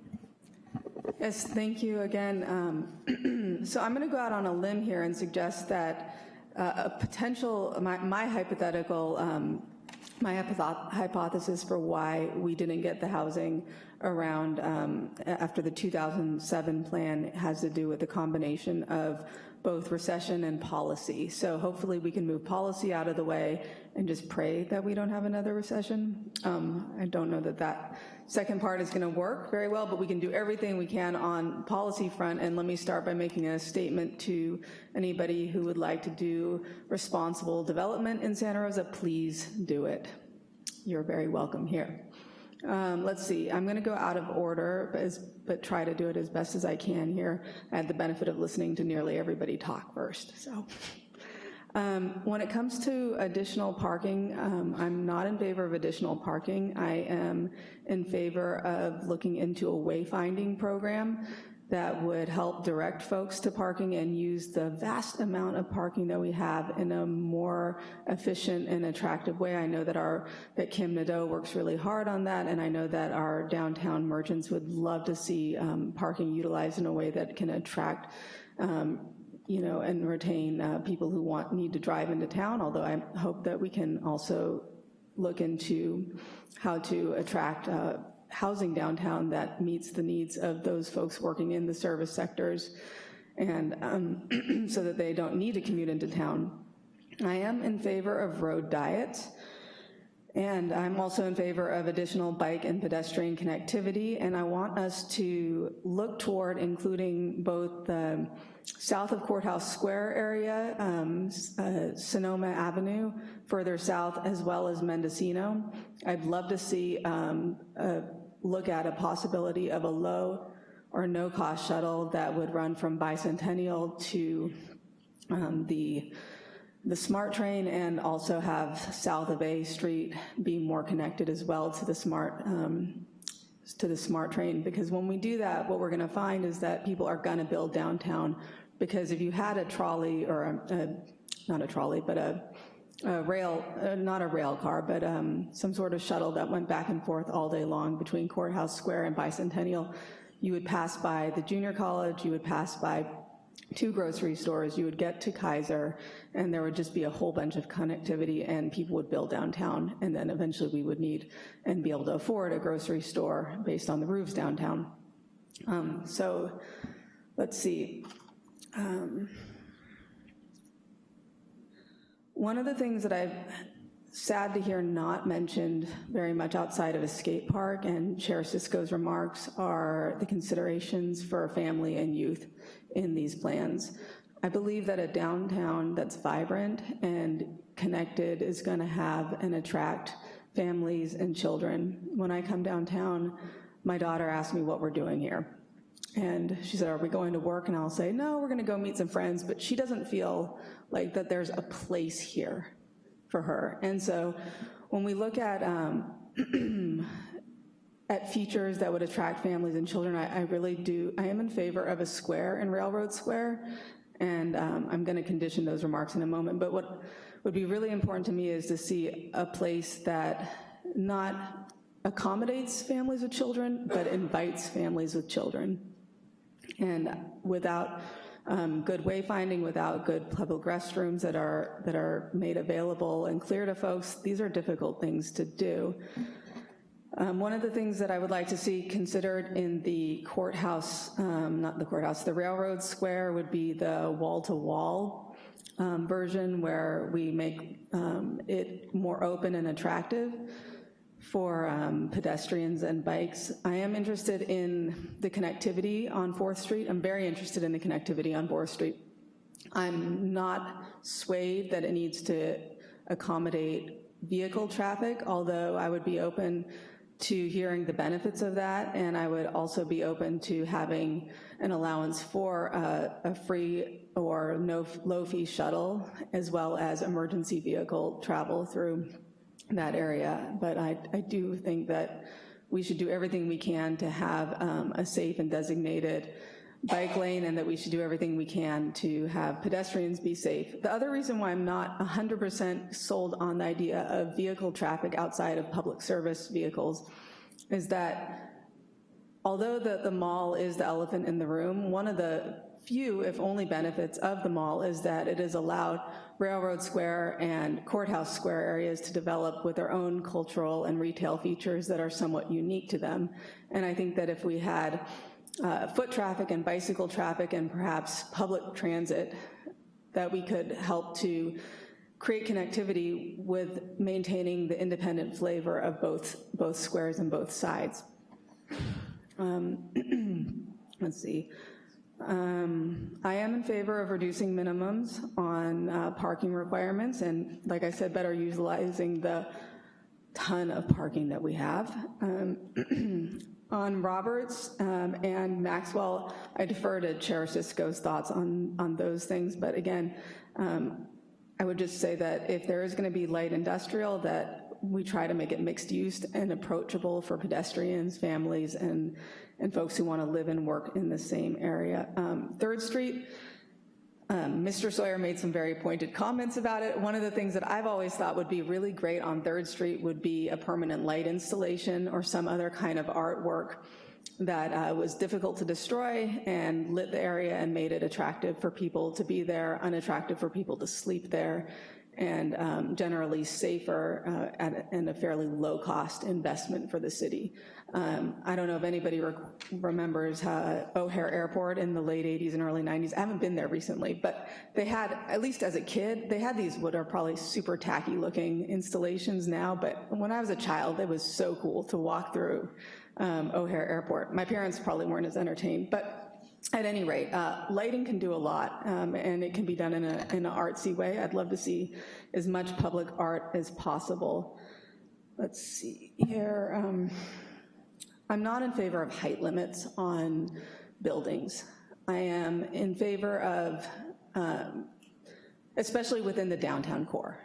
Yes, thank you again. Um, So I'm going to go out on a limb here and suggest that uh, a potential, my my hypothetical, um, my hypotho- hypothesis for why we didn't get the housing around um, after the 2007 plan has to do with the combination of both recession and policy. So hopefully we can move policy out of the way and just pray that we don't have another recession. Um, I don't know that that second part is going to work very well, but we can do everything we can on policy front. And let me start by making a statement to anybody who would like to do responsible development in Santa Rosa, please do it. You're very welcome here. Um, Let's see, I'm going to go out of order, but as- but try to do it as best as I can here. I had the benefit of listening to nearly everybody talk first, so. Um, When it comes to additional parking, um, I'm not in favor of additional parking. I am in favor of looking into a wayfinding program that would help direct folks to parking and use the vast amount of parking that we have in a more efficient and attractive way. I know that our, that Kim Nadeau works really hard on that, and I know that our downtown merchants would love to see um, parking utilized in a way that can attract um, you know, and retain uh, people who want, need to drive into town, although I hope that we can also look into how to attract uh, housing downtown that meets the needs of those folks working in the service sectors, and um, so that they don't need to commute into town. I am in favor of road diets. And I'm also in favor of additional bike and pedestrian connectivity, and I want us to look toward including both the south of Courthouse Square area, um, uh, Sonoma Avenue, further south, as well as Mendocino. I'd love to see, um, a look at a possibility of a low or no-cost shuttle that would run from Bicentennial to um, the the SMART train and also have south of A Street be more connected as well to the SMART, um, to the SMART train, because when we do that, what we're gonna find is that people are gonna build downtown, because if you had a trolley, or a, a- not a trolley, but a, a rail, uh, not a rail car, but um, some sort of shuttle that went back and forth all day long between Courthouse Square and Bicentennial, you would pass by the junior college, you would pass by two grocery stores, you would get to Kaiser, and there would just be a whole bunch of connectivity, and people would build downtown, and then eventually we would need and be able to afford a grocery store based on the roofs downtown. Um, So, let's see. Um, One of the things that I've sad to hear not mentioned very much outside of a skate park and Chair Cisco's remarks are the considerations for family and youth in these plans. I believe that a downtown that's vibrant and connected is going to have and attract families and children. When I come downtown, my daughter asks me what we're doing here. And she said, are we going to work? And I'll say, no, we're gonna go meet some friends, but she doesn't feel like that there's a place here for her. And so when we look at, um, at features that would attract families and children, I, I really do, I am in favor of a square in Railroad Square, and um, I'm gonna condition those remarks in a moment, but what would be really important to me is to see a place that not accommodates families with children, but invites families with children. And without um, good wayfinding, without good public restrooms that are, that are made available and clear to folks, these are difficult things to do. Um, One of the things that I would like to see considered in the courthouse, um, not the courthouse, the railroad square would be the wall-to-wall um, version where we make um, it more open and attractive for um, pedestrians and bikes. I am interested in the connectivity on 4th Street. I'm very interested in the connectivity on 4th Street. I'm not swayed that it needs to accommodate vehicle traffic, although I would be open to hearing the benefits of that, and I would also be open to having an allowance for a, a free or no low-fee shuttle, as well as emergency vehicle travel through that area. But I, I do think that we should do everything we can to have um, a safe and designated bike lane and that we should do everything we can to have pedestrians be safe. The other reason why I'm not 100% sold on the idea of vehicle traffic outside of public service vehicles is that although the, the mall is the elephant in the room, one of the few, if only benefits of the mall is that it has allowed Railroad Square and Courthouse Square areas to develop with their own cultural and retail features that are somewhat unique to them. And I think that if we had uh, foot traffic and bicycle traffic and perhaps public transit, that we could help to create connectivity with maintaining the independent flavor of both, both squares and both sides. Um, let's see. Um, I am in favor of reducing minimums on uh, parking requirements and, like I said, better utilizing the ton of parking that we have. Um, on Roberts um, and Maxwell, I defer to Chair Cisco's thoughts on, on those things, but again, um, I would just say that if there is gonna be light industrial, that we try to make it mixed use and approachable for pedestrians, families, and and folks who want to live and work in the same area. Um, Third Street, um, Mr. Sawyer made some very pointed comments about it. One of the things that I've always thought would be really great on Third Street would be a permanent light installation or some other kind of artwork that uh, was difficult to destroy and lit the area and made it attractive for people to be there, unattractive for people to sleep there, and um, generally safer uh, at a, and a fairly low cost investment for the city. Um, I don't know if anybody re remembers uh, O'Hare Airport in the late 80s and early 90s. I haven't been there recently, but they had, at least as a kid, they had these what are probably super tacky looking installations now, but when I was a child, it was so cool to walk through um, O'Hare Airport. My parents probably weren't as entertained, but at any rate, uh, lighting can do a lot, um, and it can be done in, a, in an artsy way. I'd love to see as much public art as possible. Let's see here. Um, I'm not in favor of height limits on buildings. I am in favor of, um, especially within the downtown core.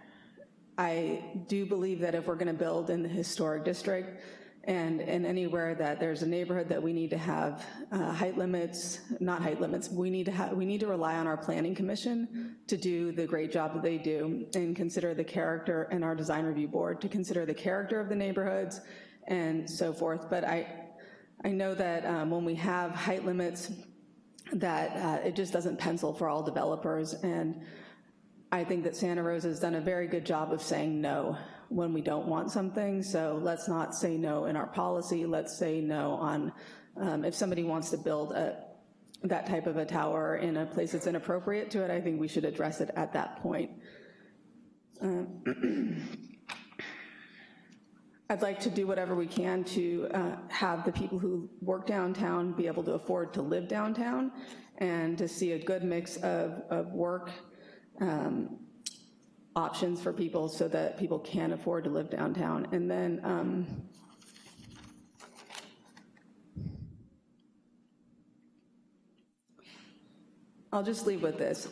I do believe that if we're gonna build in the historic district, and, and anywhere that there's a neighborhood that we need to have uh, height limits, not height limits, we need to have, we need to rely on our planning commission to do the great job that they do and consider the character and our design review board to consider the character of the neighborhoods and so forth. But I, I know that um, when we have height limits, that uh, it just doesn't pencil for all developers. And I think that Santa Rosa has done a very good job of saying no when we don't want something. So let's not say no in our policy. Let's say no on um, if somebody wants to build a, that type of a tower in a place that's inappropriate to it, I think we should address it at that point. Um, I'd like to do whatever we can to uh, have the people who work downtown be able to afford to live downtown and to see a good mix of, of work um, options for people so that people can afford to live downtown. And then um, I'll just leave with this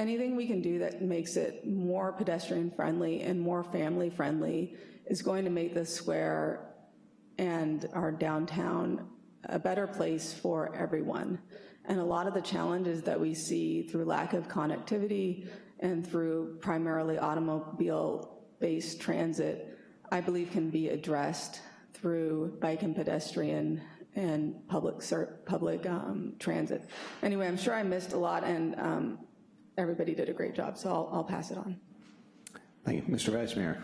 anything we can do that makes it more pedestrian friendly and more family friendly is going to make this square and our downtown a better place for everyone. And a lot of the challenges that we see through lack of connectivity and through primarily automobile-based transit, I believe can be addressed through bike and pedestrian and public public um, transit. Anyway, I'm sure I missed a lot, and um, everybody did a great job, so I'll, I'll pass it on. Thank you. Mr. Vice Mayor.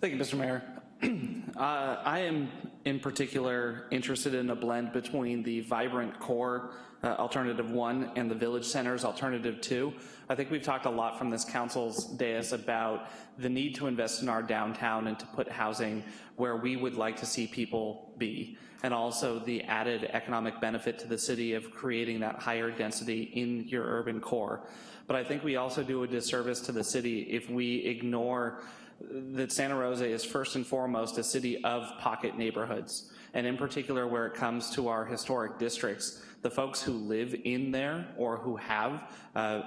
Thank you, Mr. Mayor. uh, I am in particular interested in a blend between the vibrant core uh, alternative one and the village centers alternative two. I think we've talked a lot from this council's dais about the need to invest in our downtown and to put housing where we would like to see people be and also the added economic benefit to the city of creating that higher density in your urban core. But I think we also do a disservice to the city if we ignore that Santa Rosa is first and foremost a city of pocket neighborhoods. And in particular, where it comes to our historic districts, the folks who live in there or who have uh,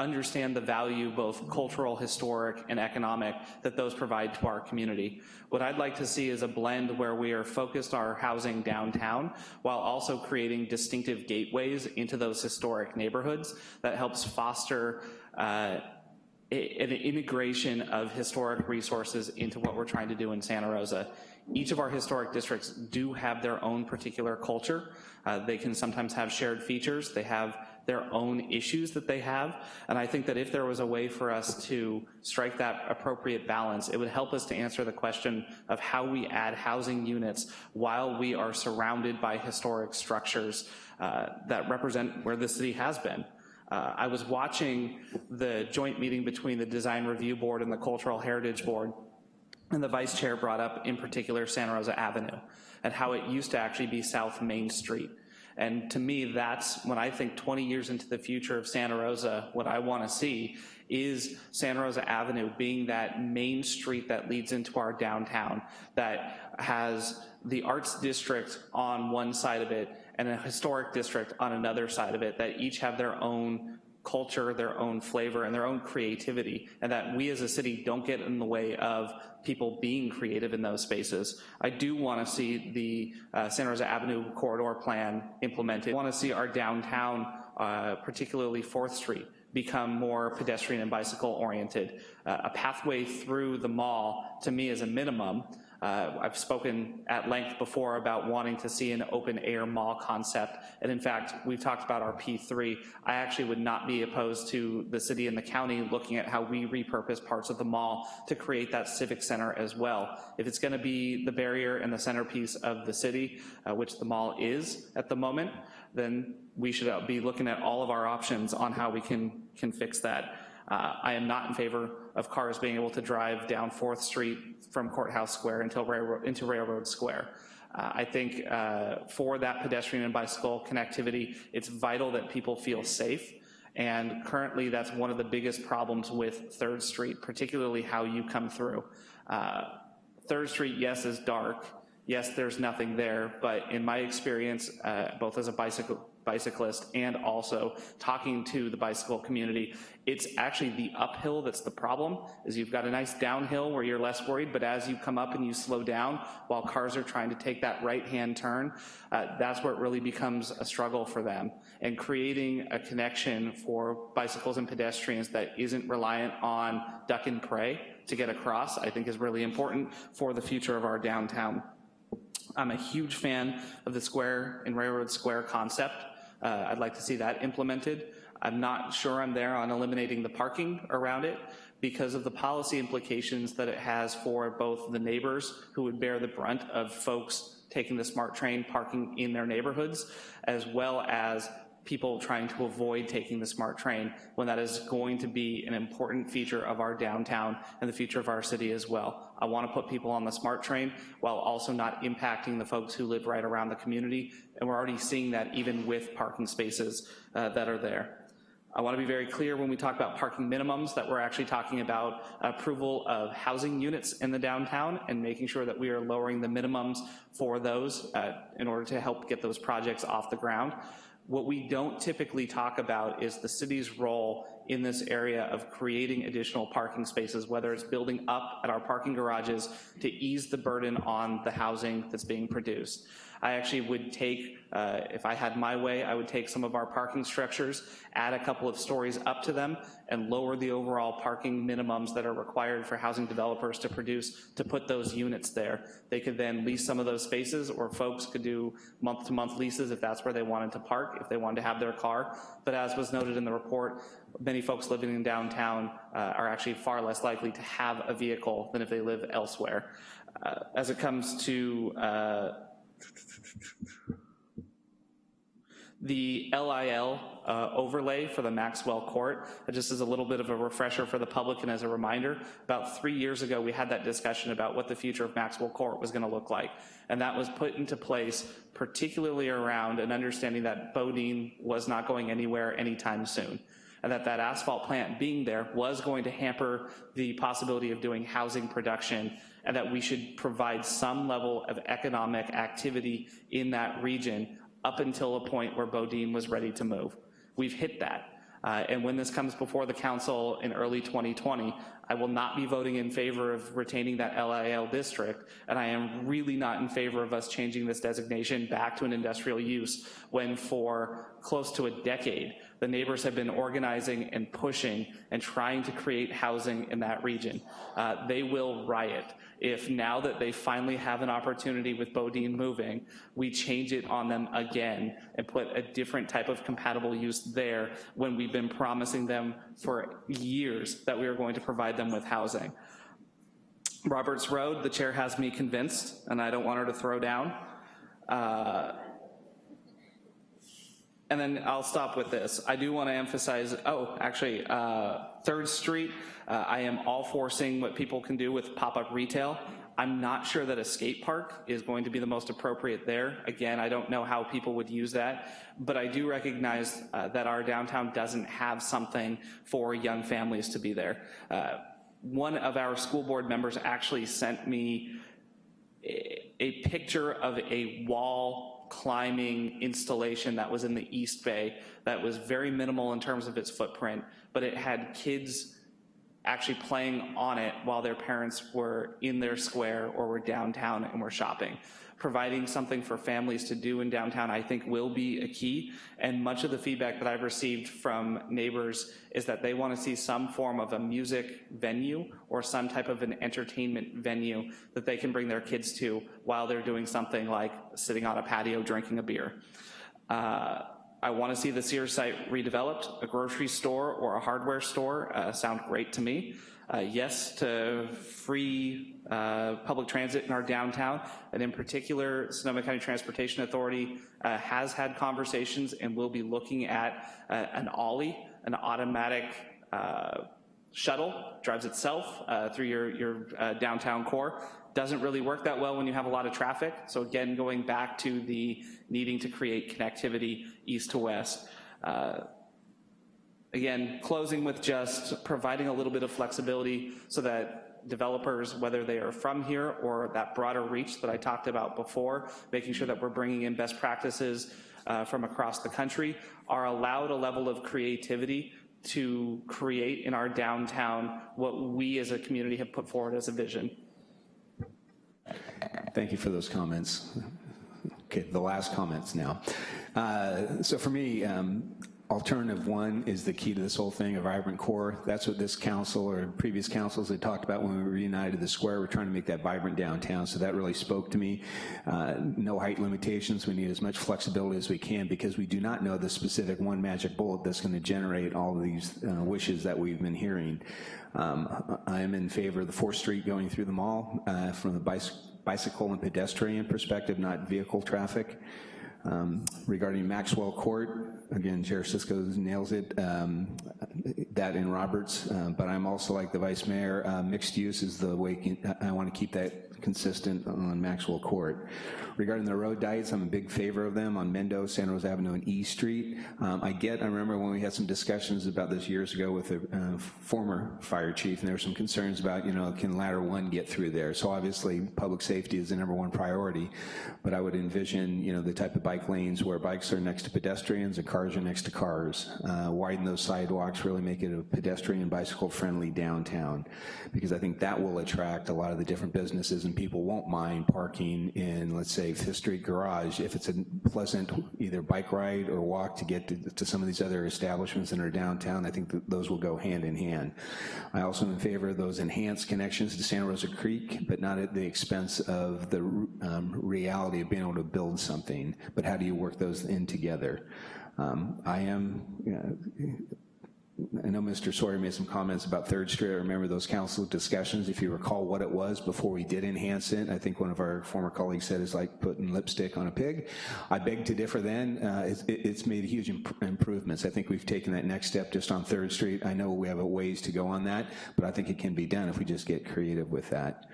understand the value, both cultural, historic, and economic, that those provide to our community. What I'd like to see is a blend where we are focused our housing downtown while also creating distinctive gateways into those historic neighborhoods that helps foster uh, an integration of historic resources into what we're trying to do in Santa Rosa. Each of our historic districts do have their own particular culture. Uh, they can sometimes have shared features. They have their own issues that they have. And I think that if there was a way for us to strike that appropriate balance, it would help us to answer the question of how we add housing units while we are surrounded by historic structures uh, that represent where the city has been. Uh, I was watching the joint meeting between the Design Review Board and the Cultural Heritage Board, and the vice chair brought up in particular Santa Rosa Avenue and how it used to actually be South Main Street. And to me, that's when I think 20 years into the future of Santa Rosa, what I wanna see is Santa Rosa Avenue being that main street that leads into our downtown, that has the arts district on one side of it and a historic district on another side of it, that each have their own culture, their own flavor, and their own creativity, and that we as a city don't get in the way of people being creative in those spaces. I do wanna see the uh, Santa Rosa Avenue corridor plan implemented. I wanna see our downtown, uh, particularly 4th Street, become more pedestrian and bicycle oriented. Uh, a pathway through the mall, to me, is a minimum, uh, I've spoken at length before about wanting to see an open air mall concept, and in fact, we've talked about our P3. I actually would not be opposed to the city and the county looking at how we repurpose parts of the mall to create that civic center as well. If it's gonna be the barrier and the centerpiece of the city, uh, which the mall is at the moment, then we should uh, be looking at all of our options on how we can, can fix that. Uh, I am not in favor of cars being able to drive down 4th Street from Courthouse Square until Railroad, into Railroad Square. Uh, I think uh, for that pedestrian and bicycle connectivity, it's vital that people feel safe. And currently that's one of the biggest problems with 3rd Street, particularly how you come through. Uh, 3rd Street, yes, is dark. Yes, there's nothing there, but in my experience, uh, both as a bicycle bicyclist and also talking to the bicycle community. It's actually the uphill that's the problem, is you've got a nice downhill where you're less worried, but as you come up and you slow down while cars are trying to take that right-hand turn, uh, that's where it really becomes a struggle for them. And creating a connection for bicycles and pedestrians that isn't reliant on duck and pray to get across, I think is really important for the future of our downtown. I'm a huge fan of the square and railroad square concept. Uh, I'd like to see that implemented. I'm not sure I'm there on eliminating the parking around it because of the policy implications that it has for both the neighbors who would bear the brunt of folks taking the SMART train parking in their neighborhoods, as well as people trying to avoid taking the SMART train when that is going to be an important feature of our downtown and the future of our city as well. I wanna put people on the SMART train while also not impacting the folks who live right around the community, and we're already seeing that even with parking spaces uh, that are there. I want to be very clear when we talk about parking minimums that we're actually talking about approval of housing units in the downtown and making sure that we are lowering the minimums for those uh, in order to help get those projects off the ground. What we don't typically talk about is the city's role in this area of creating additional parking spaces, whether it's building up at our parking garages to ease the burden on the housing that's being produced. I actually would take, uh, if I had my way, I would take some of our parking structures, add a couple of stories up to them, and lower the overall parking minimums that are required for housing developers to produce to put those units there. They could then lease some of those spaces, or folks could do month-to-month -month leases if that's where they wanted to park, if they wanted to have their car. But as was noted in the report, many folks living in downtown uh, are actually far less likely to have a vehicle than if they live elsewhere. Uh, as it comes to uh, the LIL uh, overlay for the Maxwell Court, just as a little bit of a refresher for the public and as a reminder, about three years ago we had that discussion about what the future of Maxwell Court was gonna look like. And that was put into place particularly around an understanding that BoDean was not going anywhere anytime soon and that that asphalt plant being there was going to hamper the possibility of doing housing production and that we should provide some level of economic activity in that region up until a point where BoDean was ready to move. We've hit that. Uh, and when this comes before the council in early 2020, I will not be voting in favor of retaining that LIL district, and I am really not in favor of us changing this designation back to an industrial use when for close to a decade, the neighbors have been organizing and pushing and trying to create housing in that region. Uh, they will riot if now that they finally have an opportunity with BoDean moving, we change it on them again and put a different type of compatible use there when we've been promising them for years that we are going to provide them with housing. Roberts Road, the chair has me convinced, and I don't want her to throw down. Uh, and then I'll stop with this. I do want to emphasize, oh, actually, uh, Third Street, uh, I am all for seeing what people can do with pop-up retail. I'm not sure that a skate park is going to be the most appropriate there. Again, I don't know how people would use that, but I do recognize uh, that our downtown doesn't have something for young families to be there. Uh, one of our school board members actually sent me a, a picture of a wall climbing installation that was in the East Bay that was very minimal in terms of its footprint, but it had kids actually playing on it while their parents were in their square or were downtown and were shopping. Providing something for families to do in downtown I think will be a key, and much of the feedback that I've received from neighbors is that they wanna see some form of a music venue or some type of an entertainment venue that they can bring their kids to while they're doing something like sitting on a patio drinking a beer. Uh, I want to see the Sears site redeveloped. A grocery store or a hardware store uh, sound great to me. Uh, yes to free uh, public transit in our downtown, and in particular, Sonoma County Transportation Authority uh, has had conversations and will be looking at uh, an Olli, an automatic uh, shuttle, drives itself through your, your downtown core doesn't really work that well when you have a lot of traffic. So again, going back to the needing to create connectivity east to west. Uh, again, closing with just providing a little bit of flexibility so that developers, whether they are from here or that broader reach that I talked about before, making sure that we're bringing in best practices uh, from across the country, are allowed a level of creativity to create in our downtown what we as a community have put forward as a vision. Thank you for those comments. Okay, the last comments now. Uh, so for me, um, alternative one is the key to this whole thing, a vibrant core. That's what this council or previous councils had talked about when we reunited the square. We're trying to make that vibrant downtown, so that really spoke to me. Uh, no height limitations. We need as much flexibility as we can because we do not know the specific one magic bullet that's gonna generate all of these uh, wishes that we've been hearing. Um, I am in favor of the 4th Street going through the mall uh, from the bicycle and pedestrian perspective, not vehicle traffic. Um, regarding Maxwell Court, again, Chair Cisco nails it, um, that in Roberts, uh, but I'm also like the Vice Mayor, uh, mixed use is the way, I wanna keep that consistent on Maxwell Court. Regarding the road diets, I'm a big favor of them on Mendo, San Rosa Avenue, and E Street. Um, I get, I remember when we had some discussions about this years ago with a uh, former fire chief, and there were some concerns about, you know, can ladder one get through there? So obviously, public safety is the number one priority, but I would envision, you know, the type of bike lanes where bikes are next to pedestrians and cars are next to cars. Uh, widen those sidewalks, really make it a pedestrian and bicycle friendly downtown, because I think that will attract a lot of the different businesses people won't mind parking in, let's say, Fifth Street Garage if it's a pleasant either bike ride or walk to get to, to some of these other establishments that are downtown. I think those will go hand in hand. I also am in favor of those enhanced connections to Santa Rosa Creek, but not at the expense of the um, reality of being able to build something, but how do you work those in together? Um, I am, you know, I know Mr. Sawyer made some comments about Third Street. I remember those council discussions, if you recall what it was before we did enhance it. I think one of our former colleagues said it's like putting lipstick on a pig. I beg to differ then. Uh, it's, it's, made huge imp improvements. I think we've taken that next step just on Third Street. I know we have a ways to go on that, but I think it can be done if we just get creative with that.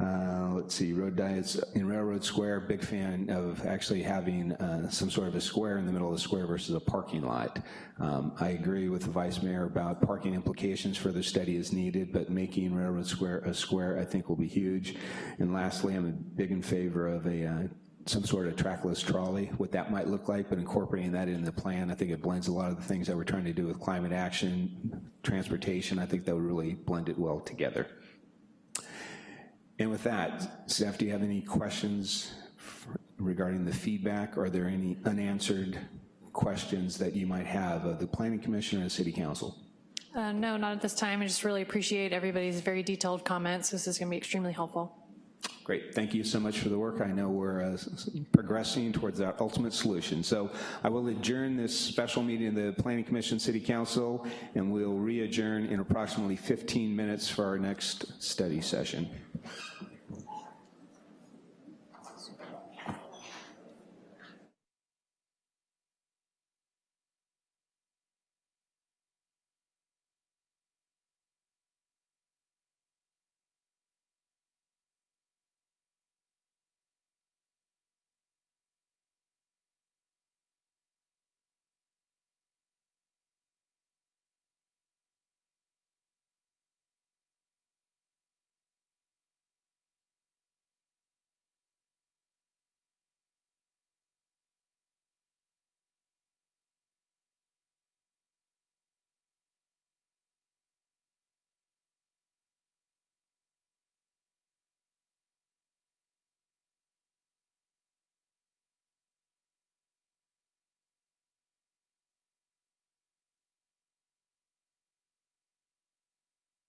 Uh, let's see, road diets in Railroad Square, big fan of actually having uh, some sort of a square in the middle of the square versus a parking lot. Um, I agree with the Vice Mayor about parking implications, further study is needed, but making Railroad Square a square I think will be huge. And lastly, I'm big in favor of a uh, some sort of trackless trolley, what that might look like, but incorporating that into the plan, I think it blends a lot of the things that we're trying to do with climate action, transportation, I think that would really blend it well together. And with that, staff, do you have any questions regarding the feedback? Are there any unanswered questions that you might have of the Planning Commission or the City Council? Uh, no, not at this time. I just really appreciate everybody's very detailed comments. This is going to be extremely helpful. Great, thank you so much for the work. I know we're uh, progressing towards that ultimate solution. So I will adjourn this special meeting of the Planning Commission City Council, and we'll re-adjourn in approximately 15 minutes for our next study session.